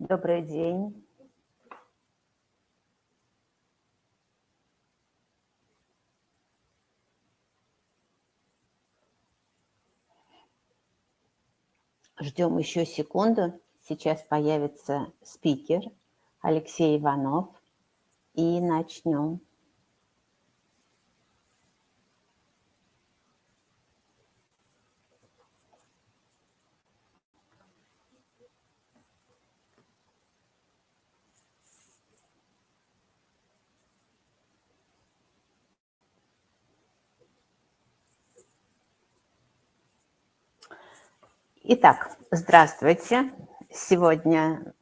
Добрый день. Ждем еще секунду. Сейчас появится спикер Алексей Иванов. И начнем. Итак, здравствуйте. Сегодня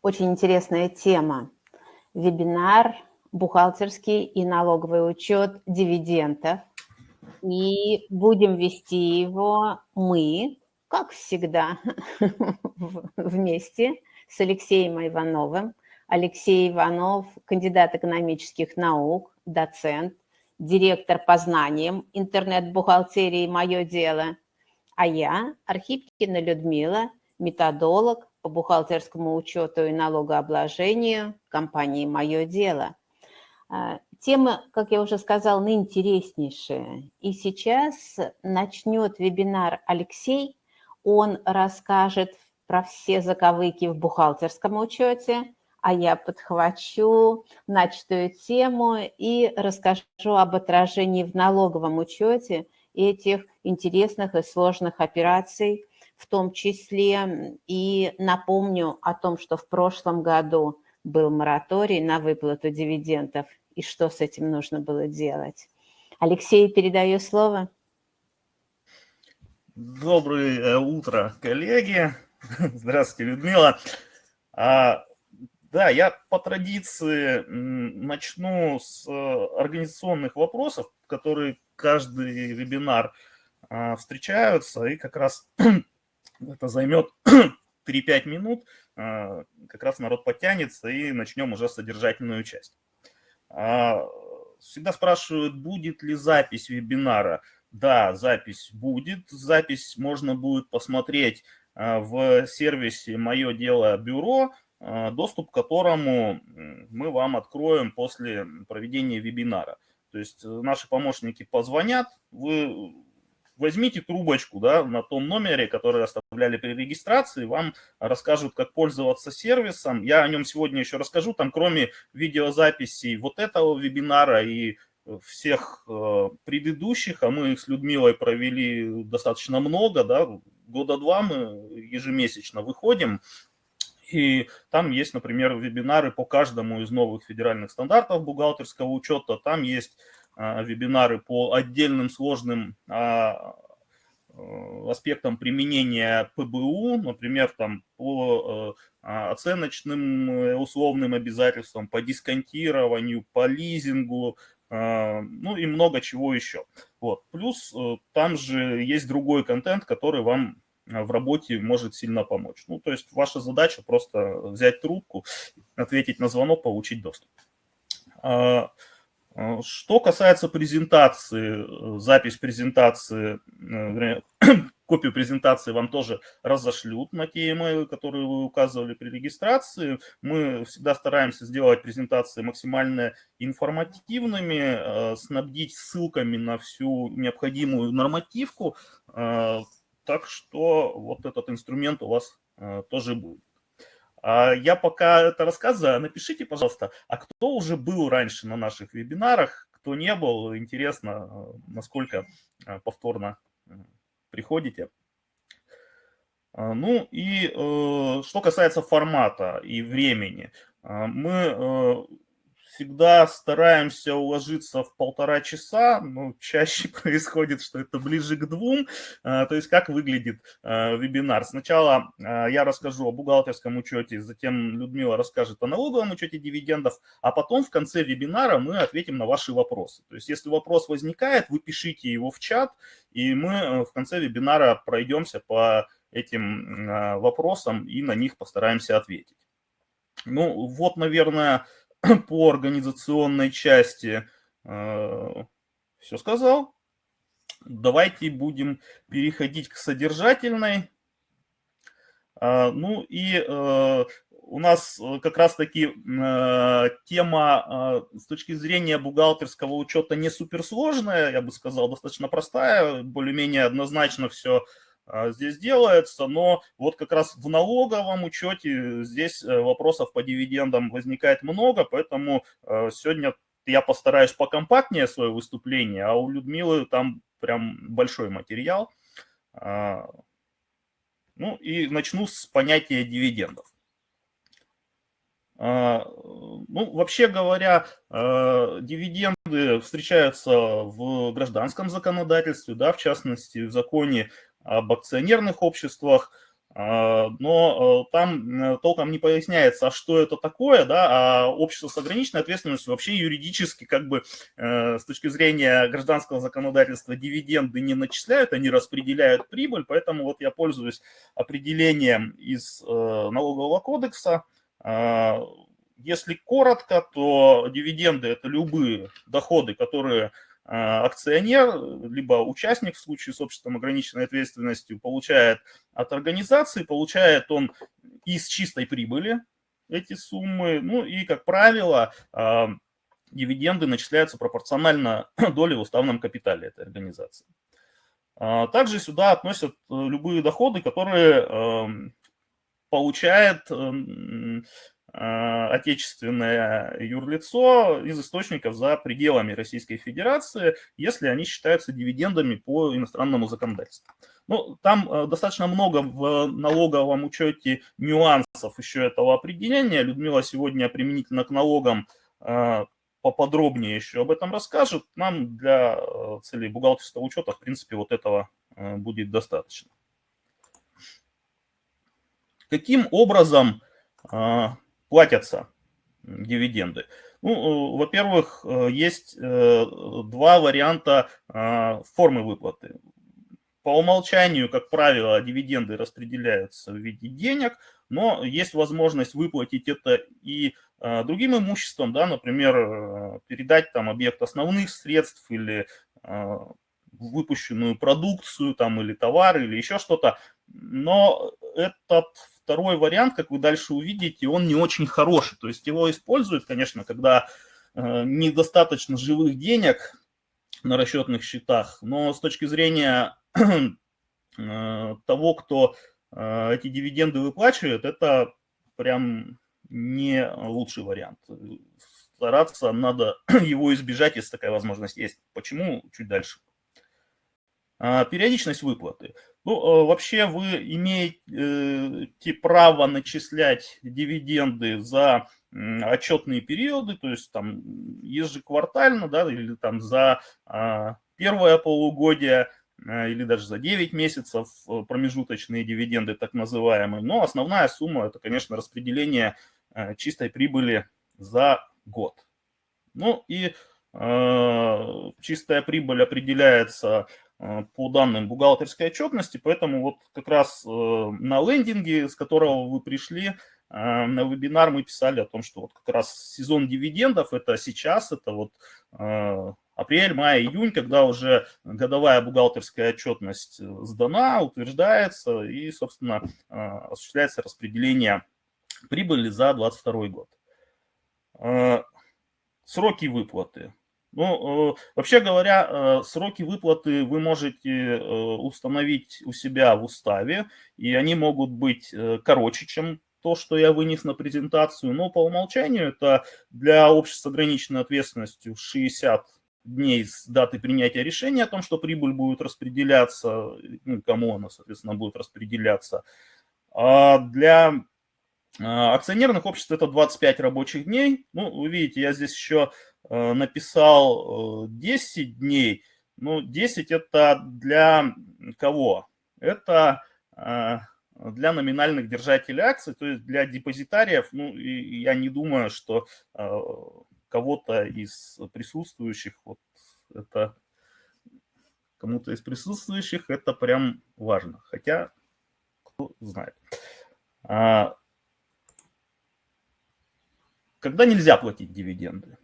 очень интересная тема. Вебинар «Бухгалтерский и налоговый учет дивидендов». И будем вести его мы, как всегда, вместе с Алексеем Ивановым. Алексей Иванов – кандидат экономических наук, доцент, директор по знаниям интернет-бухгалтерии «Мое дело», а я, Архипкина Людмила, методолог по бухгалтерскому учету и налогообложению компании «Мое дело». А, тема, как я уже сказала, наинтереснейшая. И сейчас начнет вебинар Алексей. Он расскажет про все заковыки в бухгалтерском учете, а я подхвачу начатую тему и расскажу об отражении в налоговом учете этих интересных и сложных операций, в том числе и напомню о том, что в прошлом году был мораторий на выплату дивидендов и что с этим нужно было делать. Алексей, передаю слово. Доброе утро, коллеги. Здравствуйте, Людмила. А, да, я по традиции начну с э, организационных вопросов, которые каждый вебинар а, встречаются, и как раз это займет 3-5 минут, а, как раз народ потянется, и начнем уже содержательную часть. А, всегда спрашивают, будет ли запись вебинара. Да, запись будет. Запись можно будет посмотреть в сервисе «Мое дело бюро», доступ к которому мы вам откроем после проведения вебинара. То есть э, наши помощники позвонят, вы возьмите трубочку да, на том номере, который оставляли при регистрации, вам расскажут, как пользоваться сервисом. Я о нем сегодня еще расскажу. Там кроме видеозаписей вот этого вебинара и всех э, предыдущих, а мы их с Людмилой провели достаточно много, да, года два мы ежемесячно выходим, и там есть, например, вебинары по каждому из новых федеральных стандартов бухгалтерского учета. Там есть а, вебинары по отдельным сложным а, э, аспектам применения ПБУ, например, там по э, оценочным э, условным обязательствам, по дисконтированию, по лизингу, ну и много чего еще. Вот. Плюс там же есть другой контент, который вам в работе может сильно помочь. Ну, то есть ваша задача просто взять трубку, ответить на звонок, получить доступ. А, а, что касается презентации, запись презентации, э, копию презентации вам тоже разошлют на те email, которые вы указывали при регистрации. Мы всегда стараемся сделать презентации максимально информативными, э, снабдить ссылками на всю необходимую нормативку, э, так что вот этот инструмент у вас э, тоже будет. А я пока это рассказываю, напишите, пожалуйста, а кто уже был раньше на наших вебинарах, кто не был, интересно, э, насколько э, повторно приходите. Ну и что касается формата и времени, мы всегда стараемся уложиться в полтора часа, но чаще происходит, что это ближе к двум. А, то есть как выглядит а, вебинар. Сначала а, я расскажу о бухгалтерском учете, затем Людмила расскажет о налоговом учете дивидендов, а потом в конце вебинара мы ответим на ваши вопросы. То есть если вопрос возникает, вы пишите его в чат, и мы в конце вебинара пройдемся по этим вопросам и на них постараемся ответить. Ну вот, наверное, по организационной части э, все сказал. Давайте будем переходить к содержательной. А, ну и э, у нас как раз-таки тема с точки зрения бухгалтерского учета не суперсложная, я бы сказал, достаточно простая, более-менее однозначно все здесь делается, но вот как раз в налоговом учете здесь вопросов по дивидендам возникает много, поэтому сегодня я постараюсь покомпактнее свое выступление, а у Людмилы там прям большой материал. А, ну и начну с понятия дивидендов. А, ну, вообще говоря, а, дивиденды встречаются в гражданском законодательстве, да, в частности, в законе об акционерных обществах, а, но э, там э, толком не поясняется, а что это такое, да, а общество с ограниченной ответственностью вообще юридически как бы э, с точки зрения гражданского законодательства дивиденды не начисляют, они распределяют прибыль, поэтому вот я пользуюсь определением из налогового кодекса. А, если коротко, то дивиденды – это любые доходы, которые акционер, либо участник в случае с обществом ограниченной ответственностью получает от организации, получает он из чистой прибыли эти суммы, ну и, как правило, а, дивиденды начисляются пропорционально доле в уставном капитале этой организации. А, также сюда относят э, любые доходы, которые получает а, отечественное юрлицо из источников за пределами Российской Федерации, если они считаются дивидендами по иностранному законодательству. Ну, там э, достаточно много в налоговом учете нюансов еще этого определения. Людмила сегодня применительно к налогам э, поподробнее еще об этом расскажет. Нам для э, целей бухгалтерского учета, в принципе, вот этого будет достаточно. Каким образом платятся дивиденды? Ну, э, во-первых, э, есть э, два варианта формы выплаты. По умолчанию, как правило, дивиденды распределяются в виде денег, но есть возможность выплатить это и другим имуществом, да, например, передать там объект основных средств или выпущенную продукцию там, или товар, или еще что-то. Но этот второй вариант, как вы дальше увидите, он не очень хороший. То есть его используют, конечно, когда э, недостаточно живых денег на расчетных счетах, но с точки зрения э, того, кто э, эти дивиденды выплачивает, это прям не лучший вариант. Стараться надо его избежать, если такая возможность есть. Почему? Чуть дальше. А, периодичность выплаты. Ну, э, вообще вы имеете право начислять дивиденды за отчетные периоды, то есть там ежеквартально, да, или там за а, первое полугодие, а, или даже за 9 месяцев э, промежуточные дивиденды так называемые. Но основная сумма это, конечно, распределение э, чистой прибыли за год. Ну и чистая прибыль определяется Э, по данным бухгалтерской отчетности, поэтому вот как раз э, на лендинге, с которого вы пришли, э, на вебинар мы писали о том, что вот как раз сезон дивидендов это сейчас, это вот апрель, май, июнь, когда уже годовая бухгалтерская отчетность сдана, утверждается и, собственно, осуществляется распределение прибыли за 2022 год. Сроки выплаты. Ну, э, вообще говоря, э, сроки выплаты вы можете э, установить у себя в уставе, и они могут быть короче, чем то, что я вынес на презентацию, но по умолчанию это для общества с ограниченной ответственностью 60 дней с даты принятия решения о том, что прибыль будет распределяться, ну, кому она, соответственно, будет распределяться. А для акционерных обществ это 25 рабочих дней. Ну, вы видите, я здесь еще написал 10 э, дней, ну, 10 это для кого? Это э, для номинальных держателей акций, то есть для депозитариев, ну, и я не думаю, что кого-то из присутствующих, вот это кому-то из присутствующих это прям важно, хотя кто знает. А, когда нельзя платить дивиденды?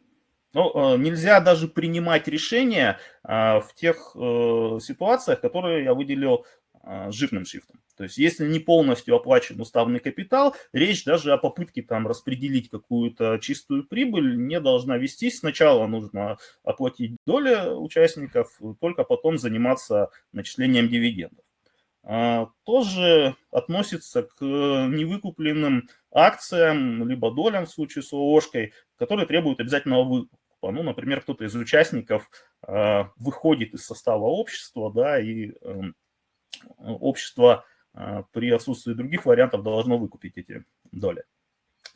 Ну, э, нельзя даже принимать решения а, в тех э, ситуациях, которые я выделил жирным шрифтом. То есть если не полностью оплачен уставный капитал, речь даже о попытке там распределить какую-то чистую прибыль не должна вестись. Сначала нужно оплатить доли участников, только потом заниматься начислением дивидендов. Тоже относится к невыкупленным акциям, либо долям в случае с ООшкой, которые требуют обязательного выкупа. Ну, например, кто-то из участников а, выходит из состава общества, да, и эм, общество а, при отсутствии других вариантов должно выкупить эти доли.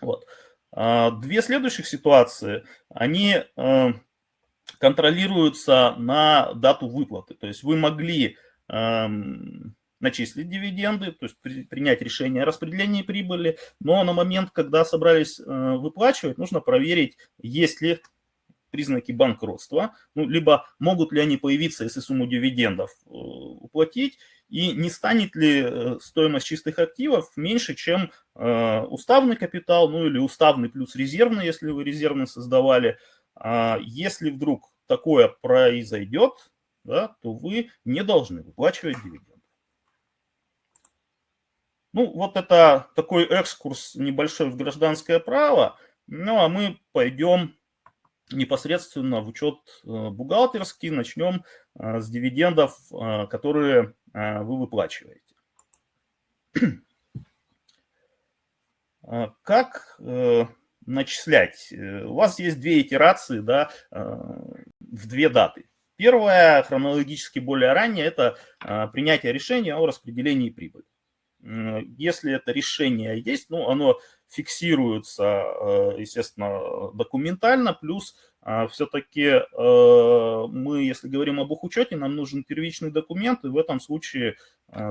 Вот. А, две следующих ситуации, они а, контролируются на дату выплаты. То есть вы могли начислить дивиденды, то есть принять решение о распределении прибыли, но на момент, когда собрались выплачивать, нужно проверить, есть ли признаки банкротства, ну, либо могут ли они появиться, если сумму дивидендов э, уплатить, и не станет ли э, стоимость чистых активов меньше, чем э, уставный капитал, ну или уставный плюс резервный, если вы резервный создавали. А если вдруг такое произойдет, да, то вы не должны выплачивать дивиденды. Ну, вот это такой экскурс небольшой в гражданское право. Ну, а мы пойдем непосредственно в учет э, бухгалтерский. Начнем э, с дивидендов, э, которые вы выплачиваете. Как начислять? У вас есть две итерации да, в две даты. Первая, хронологически более ранняя, это принятие решения о распределении прибыли. Если это решение есть, ну, оно фиксируется, э, естественно, документально, плюс э, все-таки э, мы, если говорим об учете, нам нужен первичный документ, и в этом случае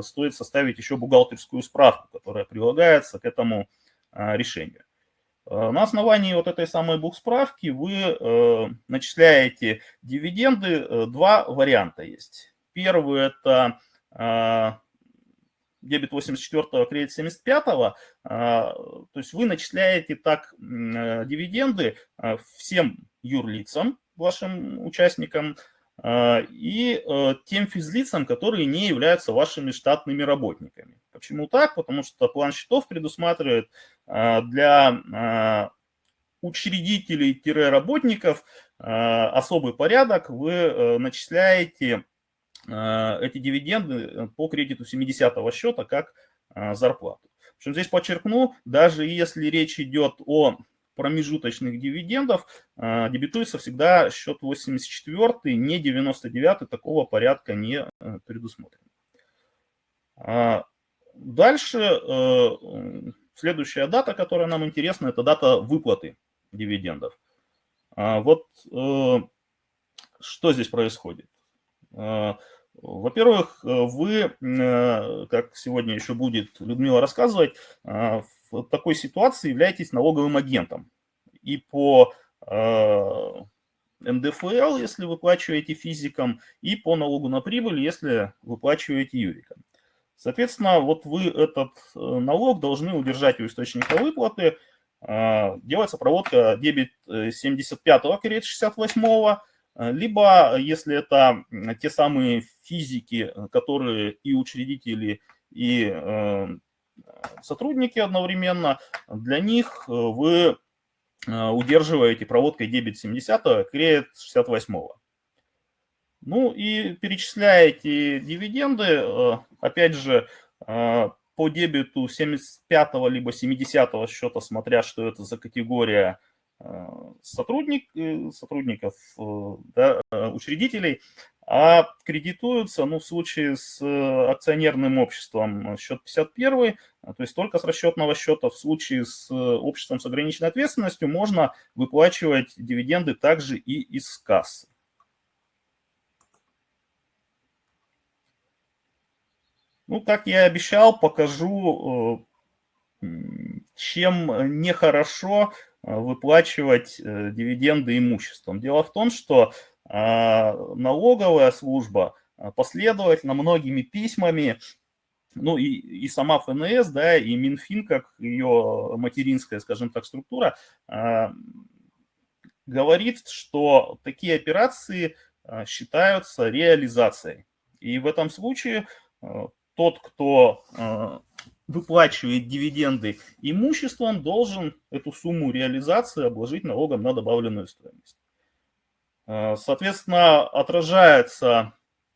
стоит составить еще бухгалтерскую справку, которая прилагается к этому решению. На основании вот этой самой бухсправки вы начисляете дивиденды. Два варианта есть. Первый – это дебет 84 кредит 75 -го, то есть вы начисляете так э, дивиденды а, всем юрлицам, вашим участникам, а, и э, тем физлицам, которые не являются вашими штатными работниками. Почему так? Потому что план счетов предусматривает а, для учредителей-работников особый порядок. Вы э, начисляете эти дивиденды э, по кредиту 70-го счета как э, зарплату. Причем здесь подчеркну, даже если речь идет о промежуточных дивидендов, дебитуется всегда счет 84, не 99, такого порядка не предусмотрено. А дальше следующая дата, которая нам интересна, это дата выплаты дивидендов. А вот что здесь происходит? Во-первых, вы, э, как сегодня еще будет Людмила рассказывать, э, в такой ситуации являетесь налоговым агентом. И по э, НДФЛ, если выплачиваете физикам, и по налогу на прибыль, если выплачиваете юрикам. Соответственно, вот вы этот налог должны удержать у источника выплаты. Делается проводка дебет 75-го, кредит 68-го, Э, либо, если это те самые физики, которые и учредители, и э, сотрудники одновременно, для них э, вы удерживаете проводкой дебет 70 кредит 68 -го. Ну и перечисляете дивиденды, опять же, по дебету 75 либо 70 счета, смотря что это за категория сотрудник, э, сотрудников, э, да, э, учредителей, а кредитуются, ну, в случае с акционерным обществом счет 51, то есть только с расчетного счета, в случае с обществом с ограниченной ответственностью можно выплачивать дивиденды также и из кассы. Ну, как я и обещал, покажу, чем нехорошо Э, выплачивать э, дивиденды имуществом. Дело в том, что а, налоговая служба а, последовательно многими письмами, ну и, и сама ФНС, да, и Минфин, как ее материнская, скажем так, структура, а, говорит, что такие операции считаются реализацией. И в этом случае тот, кто э, выплачивает дивиденды имуществом, должен эту сумму реализации обложить налогом на добавленную стоимость. Э, соответственно, отражается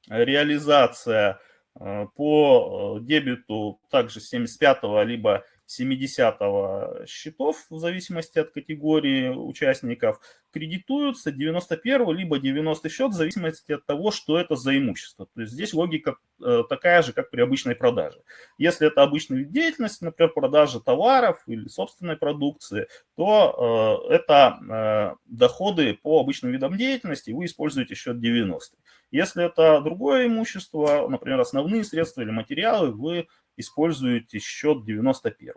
реализация э, по дебету также 75 либо 70 счетов, в зависимости от категории участников, кредитуются 91 либо 90 счет, в зависимости от того, что это за имущество. То есть здесь логика э, такая же, как при обычной продаже. Если это обычная деятельность, например, продажа товаров или собственной продукции, то э, это э, доходы по обычным видам деятельности, вы используете счет 90. Если это другое имущество, например, основные средства или материалы, вы используете счет 91.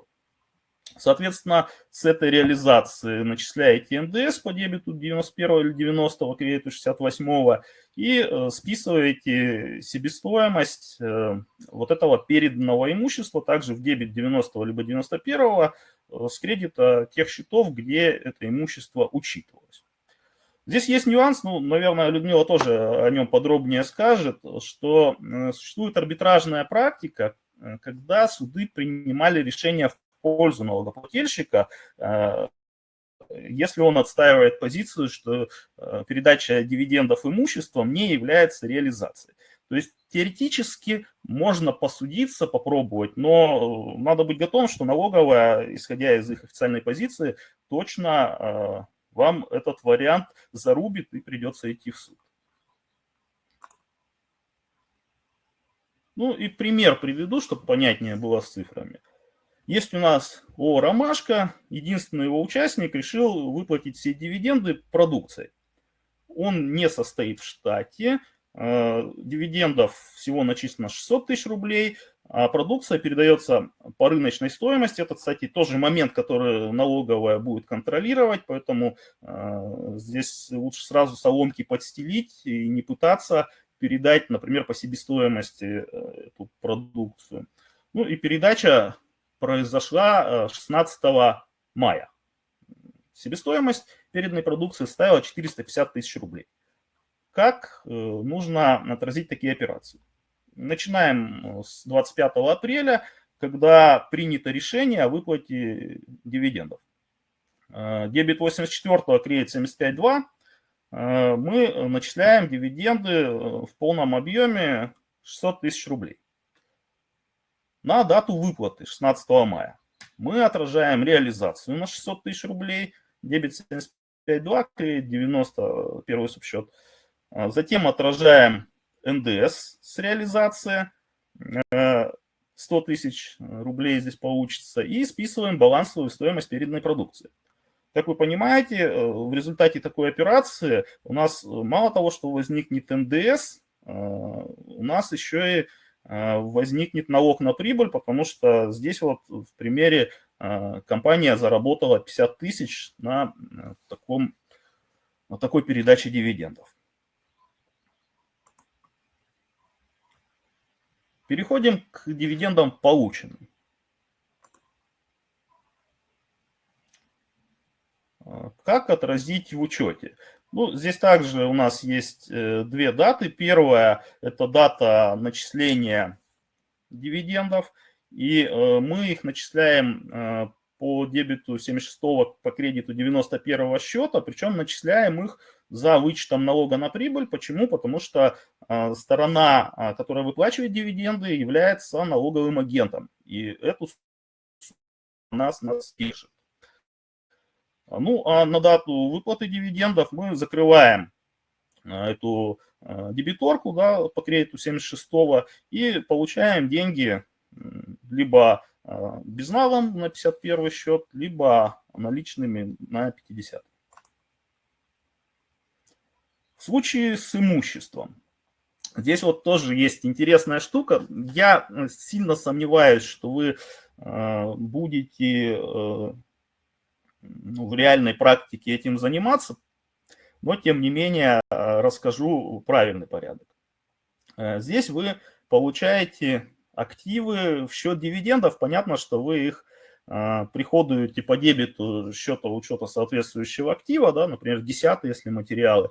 Соответственно, с этой реализации начисляете НДС по дебету 91 или 90 по кредиту 68 и э, списываете себестоимость э, вот этого переданного имущества также в дебет 90 либо 91 э, с кредита тех счетов, где это имущество учитывалось. Здесь есть нюанс, ну, наверное, Людмила тоже о нем подробнее скажет, что существует арбитражная практика, когда суды принимали решение в пользу налогоплательщика, э, если он отстаивает позицию, что э, передача дивидендов имуществом не является реализацией. То есть теоретически можно посудиться, попробовать, но надо быть готовым, что налоговая, исходя из их официальной позиции, точно вам этот вариант зарубит и придется идти в суд. Ну и пример приведу, чтобы понятнее было с цифрами. Есть у нас ООО «Ромашка», единственный его участник решил выплатить все дивиденды продукцией. Он не состоит в штате, э, дивидендов всего начислено 600 тысяч рублей, а продукция передается по рыночной стоимости. Это, кстати, тоже момент, который налоговая будет контролировать, поэтому э, здесь лучше сразу соломки подстелить и не пытаться передать, например, по себестоимости э, эту продукцию. Ну и передача произошла 16 э, мая. Себестоимость переданной продукции составила 450 тысяч рублей. Как э, нужно отразить такие операции? Начинаем с 25 апреля, когда принято решение о выплате дивидендов. Дебет 84 кредит 75.2 Э, мы начисляем дивиденды э, в полном объеме 600 тысяч рублей. На дату выплаты 16 мая мы отражаем реализацию на 600 тысяч рублей, дебет 75.2, кредит 90, первый субсчет. Э, затем отражаем НДС с реализации, 100 тысяч рублей здесь получится, и списываем балансовую стоимость переданной продукции. Как вы понимаете, э, в результате такой операции у нас э, мало того, что возникнет НДС, э, у нас еще и возникнет налог на прибыль, потому что здесь вот в примере компания заработала 50 тысяч на, таком, на такой передаче дивидендов. Переходим к дивидендам полученным. Как отразить в учете? Ну, здесь также у нас есть э, две даты. Первая – это дата начисления дивидендов, и э, мы их начисляем э, по дебету 76 по кредиту 91 счета, причем начисляем их за вычетом налога на прибыль. Почему? Потому что сторона, которая выплачивает дивиденды, является налоговым агентом, и эту нас нас пишет. Ну, а на дату выплаты дивидендов мы закрываем а, эту а, дебиторку да, по кредиту 76 и получаем деньги либо а, безналом на 51 счет, либо наличными на 50. В случае с имуществом. Здесь вот тоже есть интересная штука. Я сильно сомневаюсь, что вы будете э, ну, в реальной практике этим заниматься, но тем не менее э, расскажу правильный порядок. Э, здесь вы получаете активы в счет дивидендов. Понятно, что вы их э, приходуете по дебету счета учета соответствующего актива, да, например, 10 если материалы,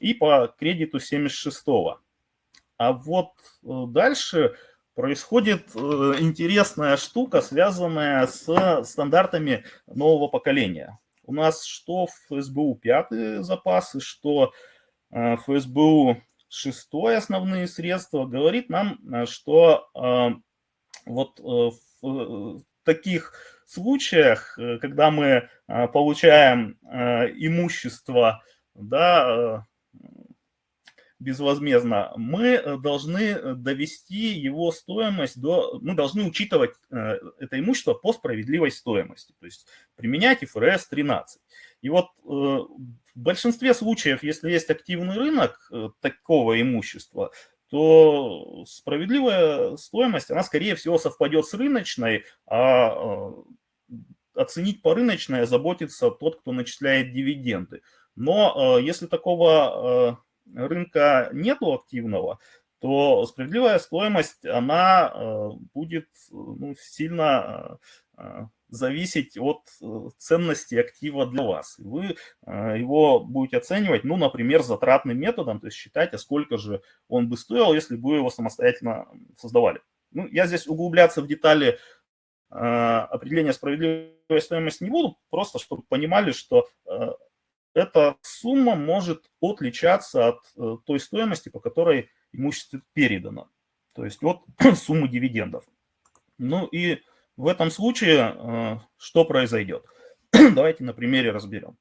и по кредиту 76 -го. А вот дальше происходит интересная штука, связанная с стандартами нового поколения. У нас что в СБУ пятые запасы, что ФСБУ шестое основные средства, говорит нам, что вот в таких случаях, когда мы получаем имущество, да, безвозмездно, мы должны довести его стоимость до, мы должны учитывать это имущество по справедливой стоимости, то есть применять ФРС 13. И вот в большинстве случаев, если есть активный рынок такого имущества, то справедливая стоимость, она скорее всего совпадет с рыночной, а э, оценить по рыночной заботится тот, кто начисляет дивиденды. Но э, если такого э, рынка нету активного, то справедливая стоимость, она будет ну, сильно зависеть от э, ценности актива для вас. Вы э, его будете оценивать, ну, например, затратным методом, то есть считать, а сколько же он бы стоил, если бы его самостоятельно создавали. Ну, я здесь углубляться в детали э, определения справедливой стоимости не буду, просто чтобы понимали, что эта сумма может отличаться от той стоимости, по которой имущество передано. То есть от суммы дивидендов. Ну и в этом случае э, что произойдет? Давайте на примере разберем.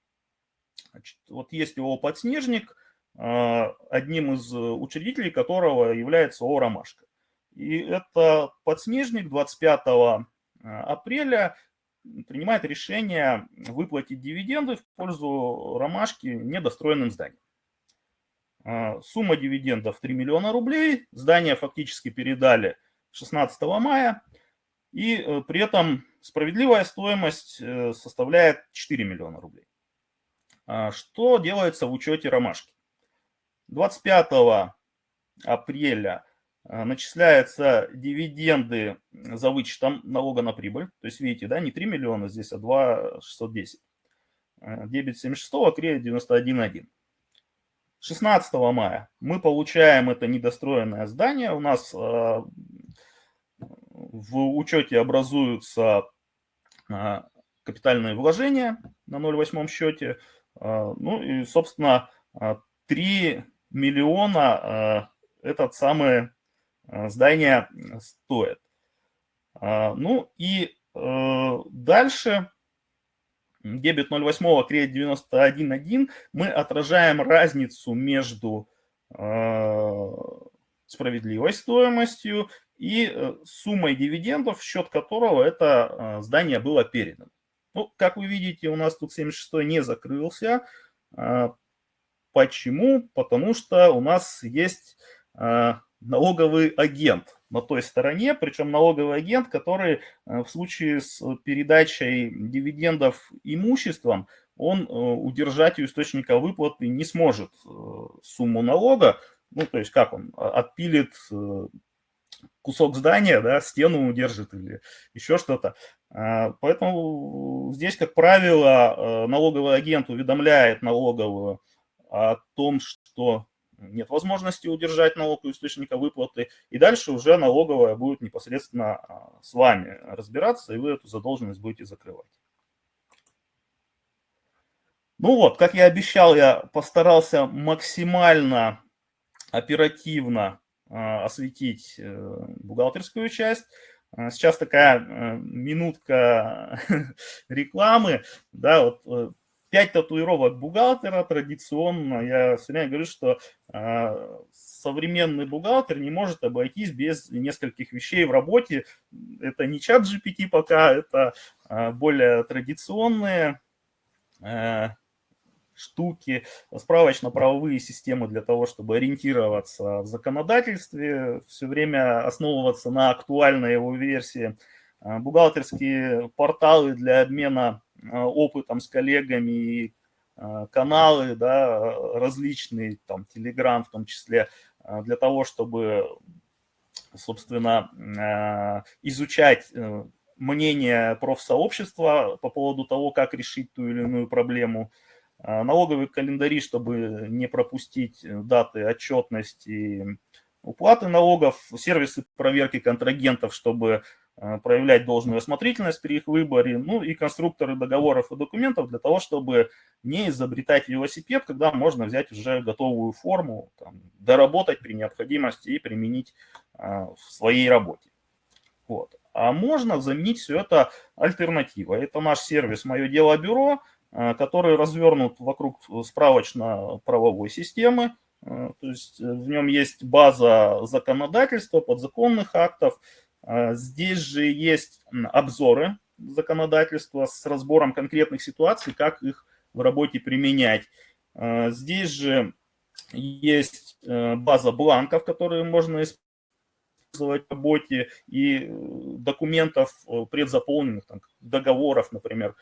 Значит, вот есть его подснежник, э, одним из учредителей которого является ООО «Ромашка». И это подснежник 25 э, апреля принимает решение выплатить дивиденды в пользу «Ромашки» недостроенным зданием. Сумма дивидендов 3 миллиона рублей. Здание фактически передали 16 мая. И э, при этом справедливая стоимость э, составляет 4 миллиона рублей. А что делается в учете ромашки? 25 апреля начисляются дивиденды за вычетом налога на прибыль. То есть, видите, да, не 3 миллиона здесь, а 2 610. Дебет 76, кредит 91,1. 16 мая мы получаем это недостроенное здание. У нас в учете образуются а, капитальные вложения на 0,8 счете. А, ну и, собственно, 3 а, миллиона этот самое здание стоит. Ну и дальше дебет 0,8, кредит 91,1 мы отражаем разницу между справедливой стоимостью и э, суммой дивидендов, в счет которого это э, здание было передано. Ну, как вы видите, у нас тут 76 не закрылся. А, почему? Потому что у нас есть а, налоговый агент на той стороне, причем налоговый агент, который э, в случае с передачей дивидендов имуществом, он удержать у источника выплаты не сможет сумму налога, ну, то есть как он, отпилит кусок здания, да, стену удержит или еще что-то. А, поэтому здесь, как правило, э, налоговый агент уведомляет налоговую о том, что нет возможности удержать налог у источника выплаты, и дальше уже налоговая будет непосредственно а, с вами разбираться, и вы эту задолженность будете закрывать. Ну вот, как я обещал, я постарался максимально оперативно а, осветить э, бухгалтерскую часть. А, сейчас такая э, минутка рекламы. Да, вот э, пять татуировок бухгалтера традиционно. Я все время говорю, что а, современный бухгалтер не может обойтись без нескольких вещей в работе. Это не чат GPT пока, это более традиционные штуки, справочно-правовые системы для того, чтобы ориентироваться в законодательстве, все время основываться на актуальной его версии, а, бухгалтерские порталы для обмена а, опытом с коллегами и а, каналы да, различные, там, Telegram в том числе, для того, чтобы, собственно, изучать э, мнение профсообщества по поводу того, как решить ту или иную проблему, налоговые календари, чтобы не пропустить даты отчетности, уплаты налогов, сервисы проверки контрагентов, чтобы Э, проявлять должную осмотрительность при их выборе, ну и конструкторы договоров и документов для того, чтобы не изобретать велосипед, когда можно взять уже готовую форму, там, доработать при необходимости и применить а, в своей работе. Вот. А можно заменить все это альтернативой. Это наш сервис «Мое дело бюро», а, который развернут вокруг справочно-правовой системы, то есть в нем есть база законодательства, подзаконных актов, здесь же есть обзоры законодательства с разбором конкретных ситуаций, как их в работе применять. А, здесь же есть э, база бланков, которые можно использовать в работе, и э, документов э, предзаполненных, там, договоров, например.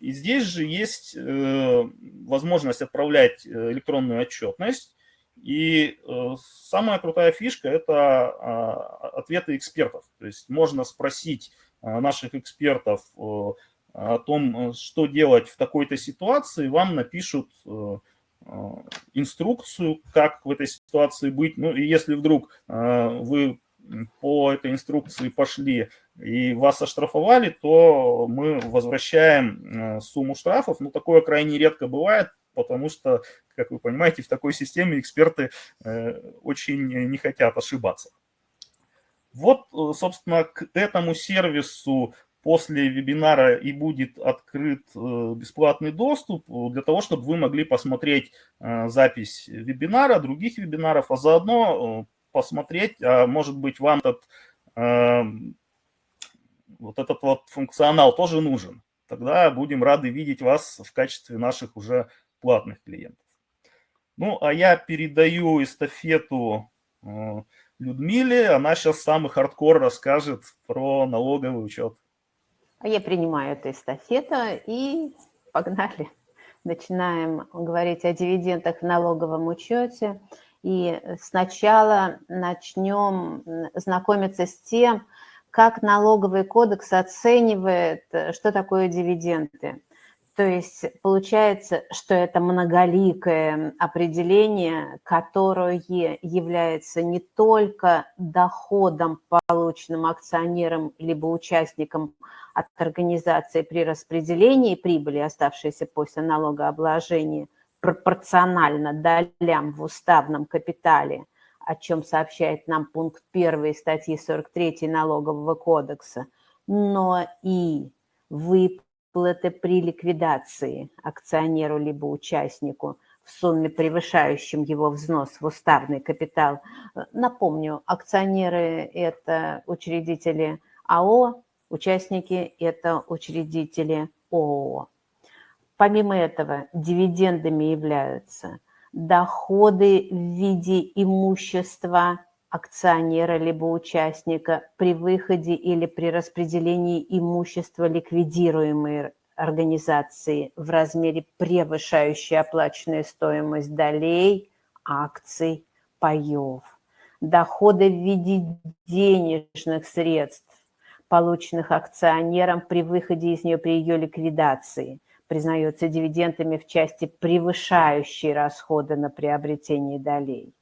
И здесь же есть возможность отправлять электронную отчетность, и э, самая крутая фишка – это а, ответы экспертов. То есть можно спросить а, наших экспертов э, о том, что делать в такой-то ситуации, вам напишут э, инструкцию, как в этой ситуации быть. Ну и если вдруг вы по этой инструкции пошли и вас оштрафовали, то мы возвращаем сумму штрафов. Ну, такое крайне редко бывает, потому что, как вы понимаете, в такой системе эксперты э, очень не хотят ошибаться. Вот, э, собственно, к этому сервису после вебинара и будет открыт э, бесплатный доступ для того, чтобы вы могли посмотреть запись вебинара, других вебинаров, а заодно посмотреть, а может быть вам этот, вот этот вот функционал тоже нужен. Тогда будем рады видеть вас в качестве наших уже платных клиентов. Ну, а я передаю эстафету э, Людмиле. Она сейчас самый хардкор расскажет про налоговый учет. А я принимаю эту эстафету и погнали. Начинаем говорить о дивидендах в налоговом учете. И сначала начнем знакомиться с тем, как налоговый кодекс оценивает, что такое дивиденды. То есть получается, что это многоликое определение, которое является не только доходом, полученным акционером либо участником от организации при распределении прибыли, оставшейся после налогообложения, пропорционально долям в уставном капитале, о чем сообщает нам пункт 1 статьи 43 Налогового кодекса, но и выплаты выплаты при ликвидации акционеру либо участнику в сумме, превышающем его взнос в уставный капитал. Напомню, акционеры – это учредители АО, участники – это учредители ООО. Помимо этого, дивидендами являются доходы в виде имущества акционера либо участника при выходе или при распределении имущества ликвидируемой организации в размере превышающей оплаченную стоимость долей, акций, паев. Доходы в виде денежных средств, полученных акционером при выходе из нее при ее ликвидации, признается дивидендами в части превышающей расходы на приобретение долей.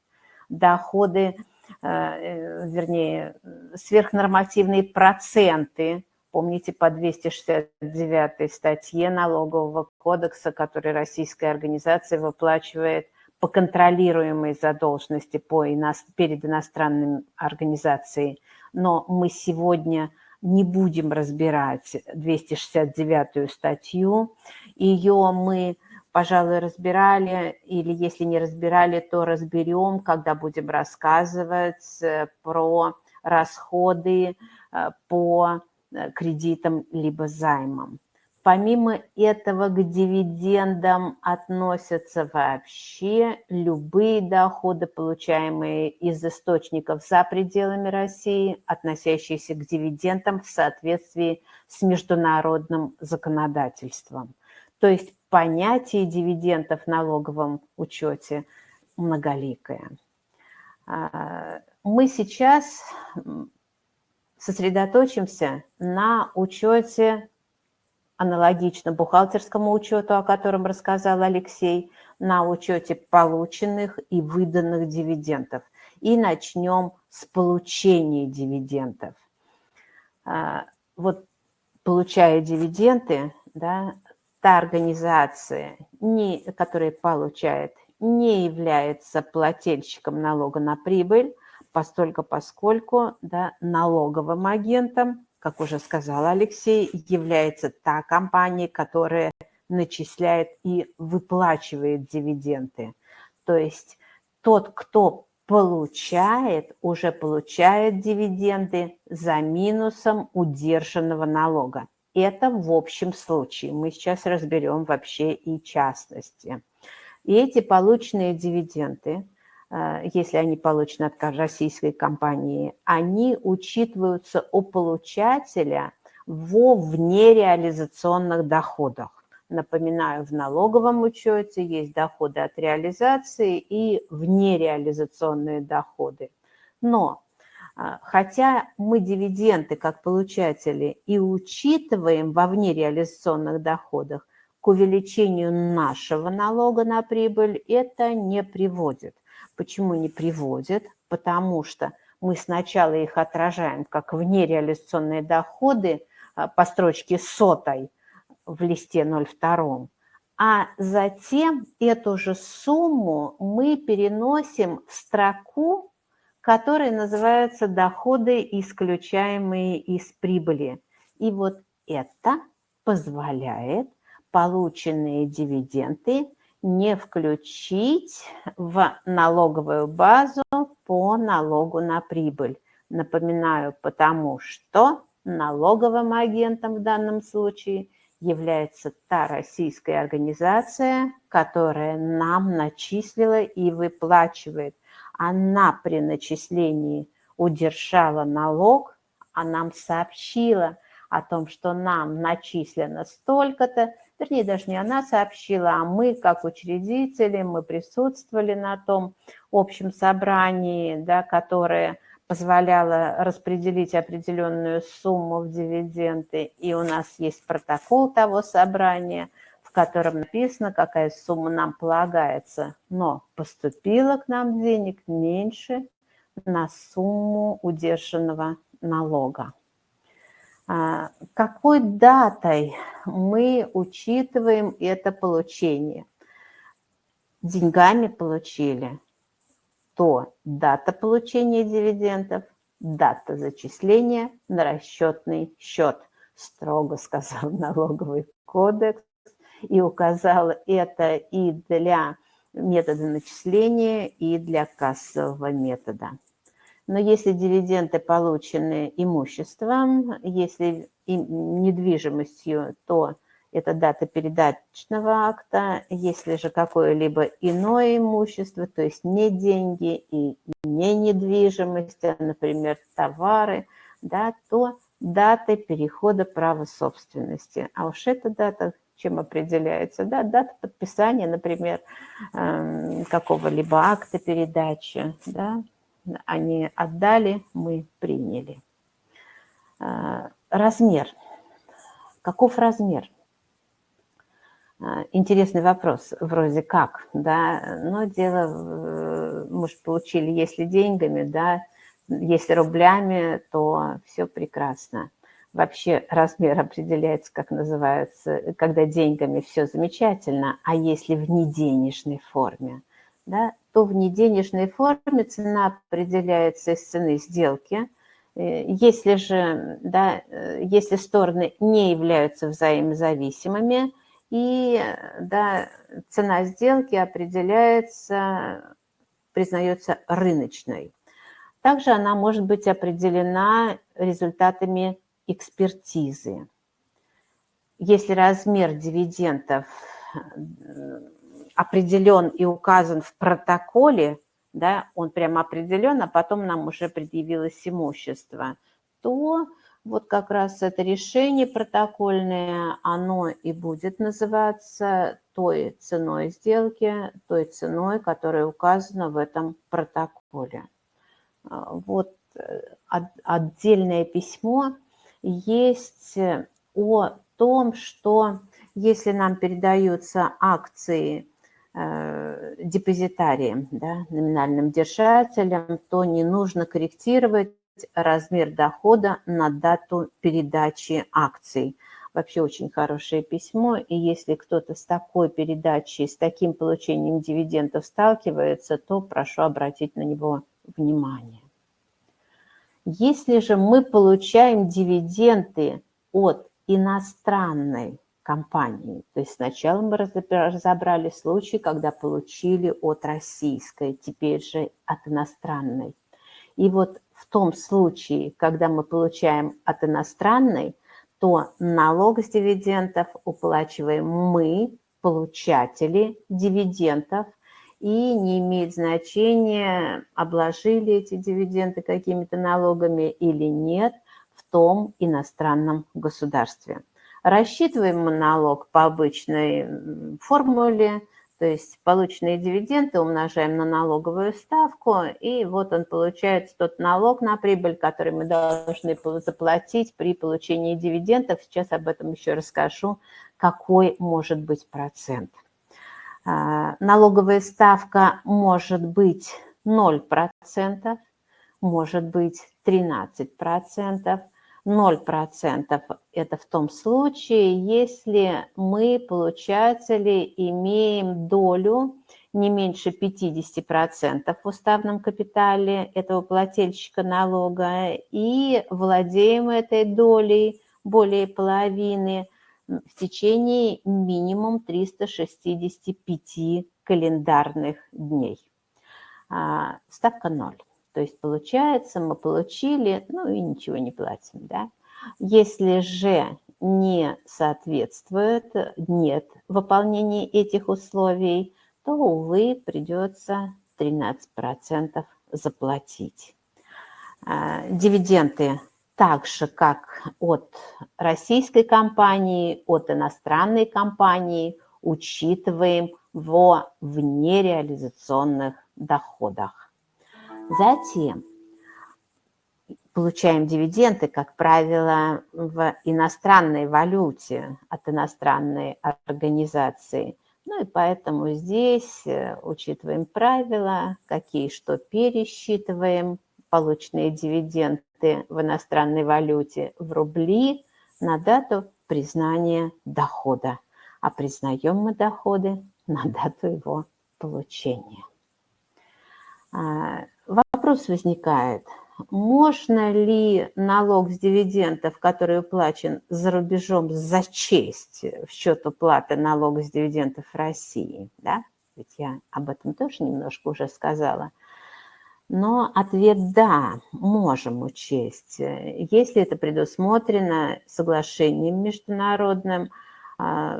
Доходы вернее, сверхнормативные проценты, помните, по 269 статье налогового кодекса, который российская организация выплачивает по контролируемой задолженности по ино... перед иностранными организацией. Но мы сегодня не будем разбирать 269 статью. Ее мы пожалуй, разбирали, или если не разбирали, то разберем, когда будем рассказывать э, про расходы э, по э, кредитам либо займам. Помимо этого к дивидендам относятся вообще любые доходы, получаемые из источников за пределами России, относящиеся к дивидендам в соответствии с международным законодательством. То есть понятие дивидендов в налоговом учете многоликое. А, мы сейчас сосредоточимся на учете аналогично бухгалтерскому учету, о котором рассказал Алексей, на учете полученных и выданных дивидендов. и начнем с получения дивидендов. А, вот получая дивиденды, да, та организация, не, которая получает, не является плательщиком налога на прибыль, постольку поскольку да, налоговым агентом, как уже сказал Алексей, является та компания, которая начисляет и выплачивает дивиденды. То есть тот, кто получает, уже получает дивиденды за минусом удержанного налога. Это в общем случае. Мы сейчас разберем вообще и частности. И эти полученные дивиденды, э, если они получены от российской компании, они учитываются у получателя во внереализационных доходах. Напоминаю, в налоговом учете есть доходы от реализации и внереализационные доходы. Но хотя мы дивиденды как получатели и учитываем во внереализационных доходах, к увеличению нашего налога на прибыль это не приводит. Почему не приводит? Потому что мы сначала их отражаем как внереализационные доходы а, по строчке сотой – в листе 02, а затем эту же сумму мы переносим в строку, которая называется «Доходы, исключаемые из прибыли». И вот это позволяет полученные дивиденды не включить в налоговую базу по налогу на прибыль. Напоминаю, потому что налоговым агентом в данном случае – является та российская организация, которая нам начислила и выплачивает. Она при начислении удержала налог, а нам сообщила о том, что нам начислено столько-то, вернее, даже не она сообщила, а мы, как учредители, мы присутствовали на том общем собрании, да, которое позволяла распределить определенную сумму в дивиденды, и у нас есть протокол того собрания, котором написано, какая сумма нам полагается, но поступило к нам денег меньше на сумму удержанного налога. А, какой датой мы учитываем это получение? Деньгами получили то дата получения дивидендов, дата зачисления на расчетный счет, строго сказал налоговый кодекс, и указал это и для метода начисления, и для кассового метода. Но если дивиденды получены имуществом, если недвижимостью, то это дата передаточного акта. Если же какое-либо иное имущество, то есть не деньги и не недвижимость, а, например, товары, да, то дата перехода права собственности. А уж эта дата чем определяется? Да, дата подписания, например, эм, какого-либо акта передачи. Да, они отдали, мы приняли. Э, размер. Каков размер? А, интересный вопрос, вроде как, да, но дело, мы же получили, если деньгами, да, если рублями, то все прекрасно. Вообще размер определяется, как называется, когда деньгами все замечательно, а если в неденежной форме, да, то в неденежной форме цена определяется из цены сделки. Э, если же, да, э, если стороны не являются взаимозависимыми, и да, цена сделки определяется, признается рыночной. Также она может быть определена результатами экспертизы. Если размер дивидендов определен и указан в протоколе, да, он прямо определен, а потом нам уже предъявилось имущество, то вот как раз это решение протокольное, оно и будет называться той ценой сделки, той ценой, которая указана в этом протоколе. А, вот э, отдельное письмо есть о том, что если нам передаются акции э, депозитарием, да, номинальным держателем, то не нужно корректировать размер дохода на дату передачи акций. Вообще очень хорошее письмо, и если кто-то с такой передачей, с таким получением дивидендов сталкивается, то прошу обратить на него внимание. Если же мы получаем дивиденды от иностранной компании, то есть сначала мы разобрали случай, когда получили от российской, теперь же от иностранной. И вот в том случае, когда мы получаем от иностранной, то налог с дивидендов уплачиваем мы, получатели дивидендов, и не имеет значения, обложили эти дивиденды какими-то налогами или нет в том иностранном государстве. Рассчитываем мы налог по обычной формуле – то есть полученные дивиденды умножаем на налоговую ставку, и вот он получает тот налог на прибыль, который мы должны заплатить при получении дивидендов. Сейчас об этом еще расскажу, какой может быть процент. А, налоговая ставка может быть 0%, может быть 13%, 0% это в том случае, если мы, получатели, имеем долю не меньше 50% в уставном капитале этого плательщика налога и владеем этой долей более половины в течение минимум 365 календарных дней. А, ставка 0. То есть получается, мы получили, ну и ничего не платим, да. Если же не соответствует, нет выполнения этих условий, то, увы, придется 13% заплатить. А, дивиденды так же, как от российской компании, от иностранной компании, учитываем во внереализационных доходах. Затем получаем дивиденды, как правило, в иностранной валюте от иностранной организации. Ну и поэтому здесь э, учитываем правила, какие что пересчитываем, полученные дивиденды в иностранной валюте в рубли на дату признания дохода. А признаем мы доходы на дату его получения. А, вопрос возникает, можно ли налог с дивидендов, который уплачен за рубежом, зачесть в счет уплаты налога с дивидендов России? Да? Ведь я об этом тоже немножко уже сказала. Но ответ «да», можем учесть, если это предусмотрено соглашением международным а,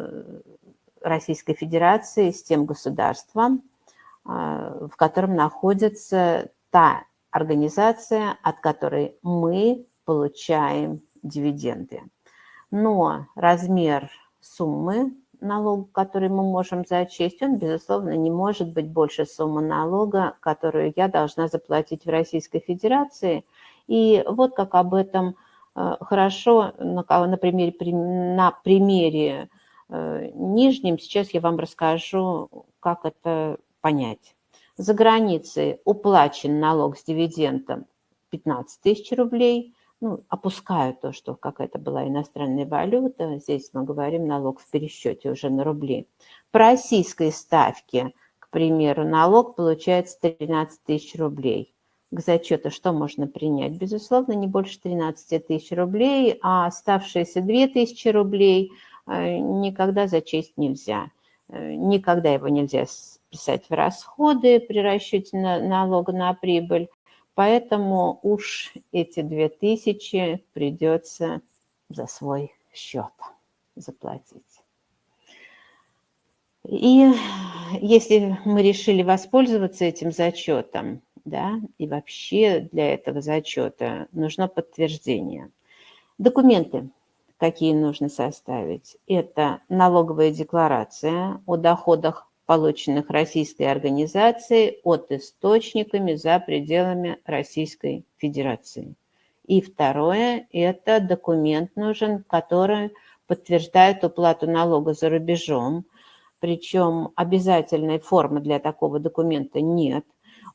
Российской Федерации с тем государством, а, в котором находится та организация, от которой мы получаем дивиденды. Но размер суммы налога, который мы можем зачесть, он, безусловно, не может быть больше суммы налога, которую я должна заплатить в Российской Федерации. И вот как об этом э, хорошо на, на примере, на примере э, нижнем сейчас я вам расскажу, как это понять. За границей уплачен налог с дивидендом 15 тысяч рублей. Ну, опускаю то, что какая-то была иностранная валюта. Здесь мы говорим налог в пересчете уже на рубли. По российской ставке, к примеру, налог получается 13 тысяч рублей. К зачету что можно принять? Безусловно, не больше 13 тысяч рублей, а оставшиеся 2 тысячи рублей э, никогда зачесть нельзя. Э, никогда его нельзя писать в расходы при расчете на, налога на прибыль. Поэтому уж эти 2000 придется за свой счет заплатить. И если мы решили воспользоваться этим зачетом, да, и вообще для этого зачета нужно подтверждение. Документы какие нужно составить. Это налоговая декларация о доходах, полученных российской организацией от источниками за пределами Российской Федерации. И второе – это документ нужен, который подтверждает уплату налога за рубежом, причем обязательной формы для такого документа нет.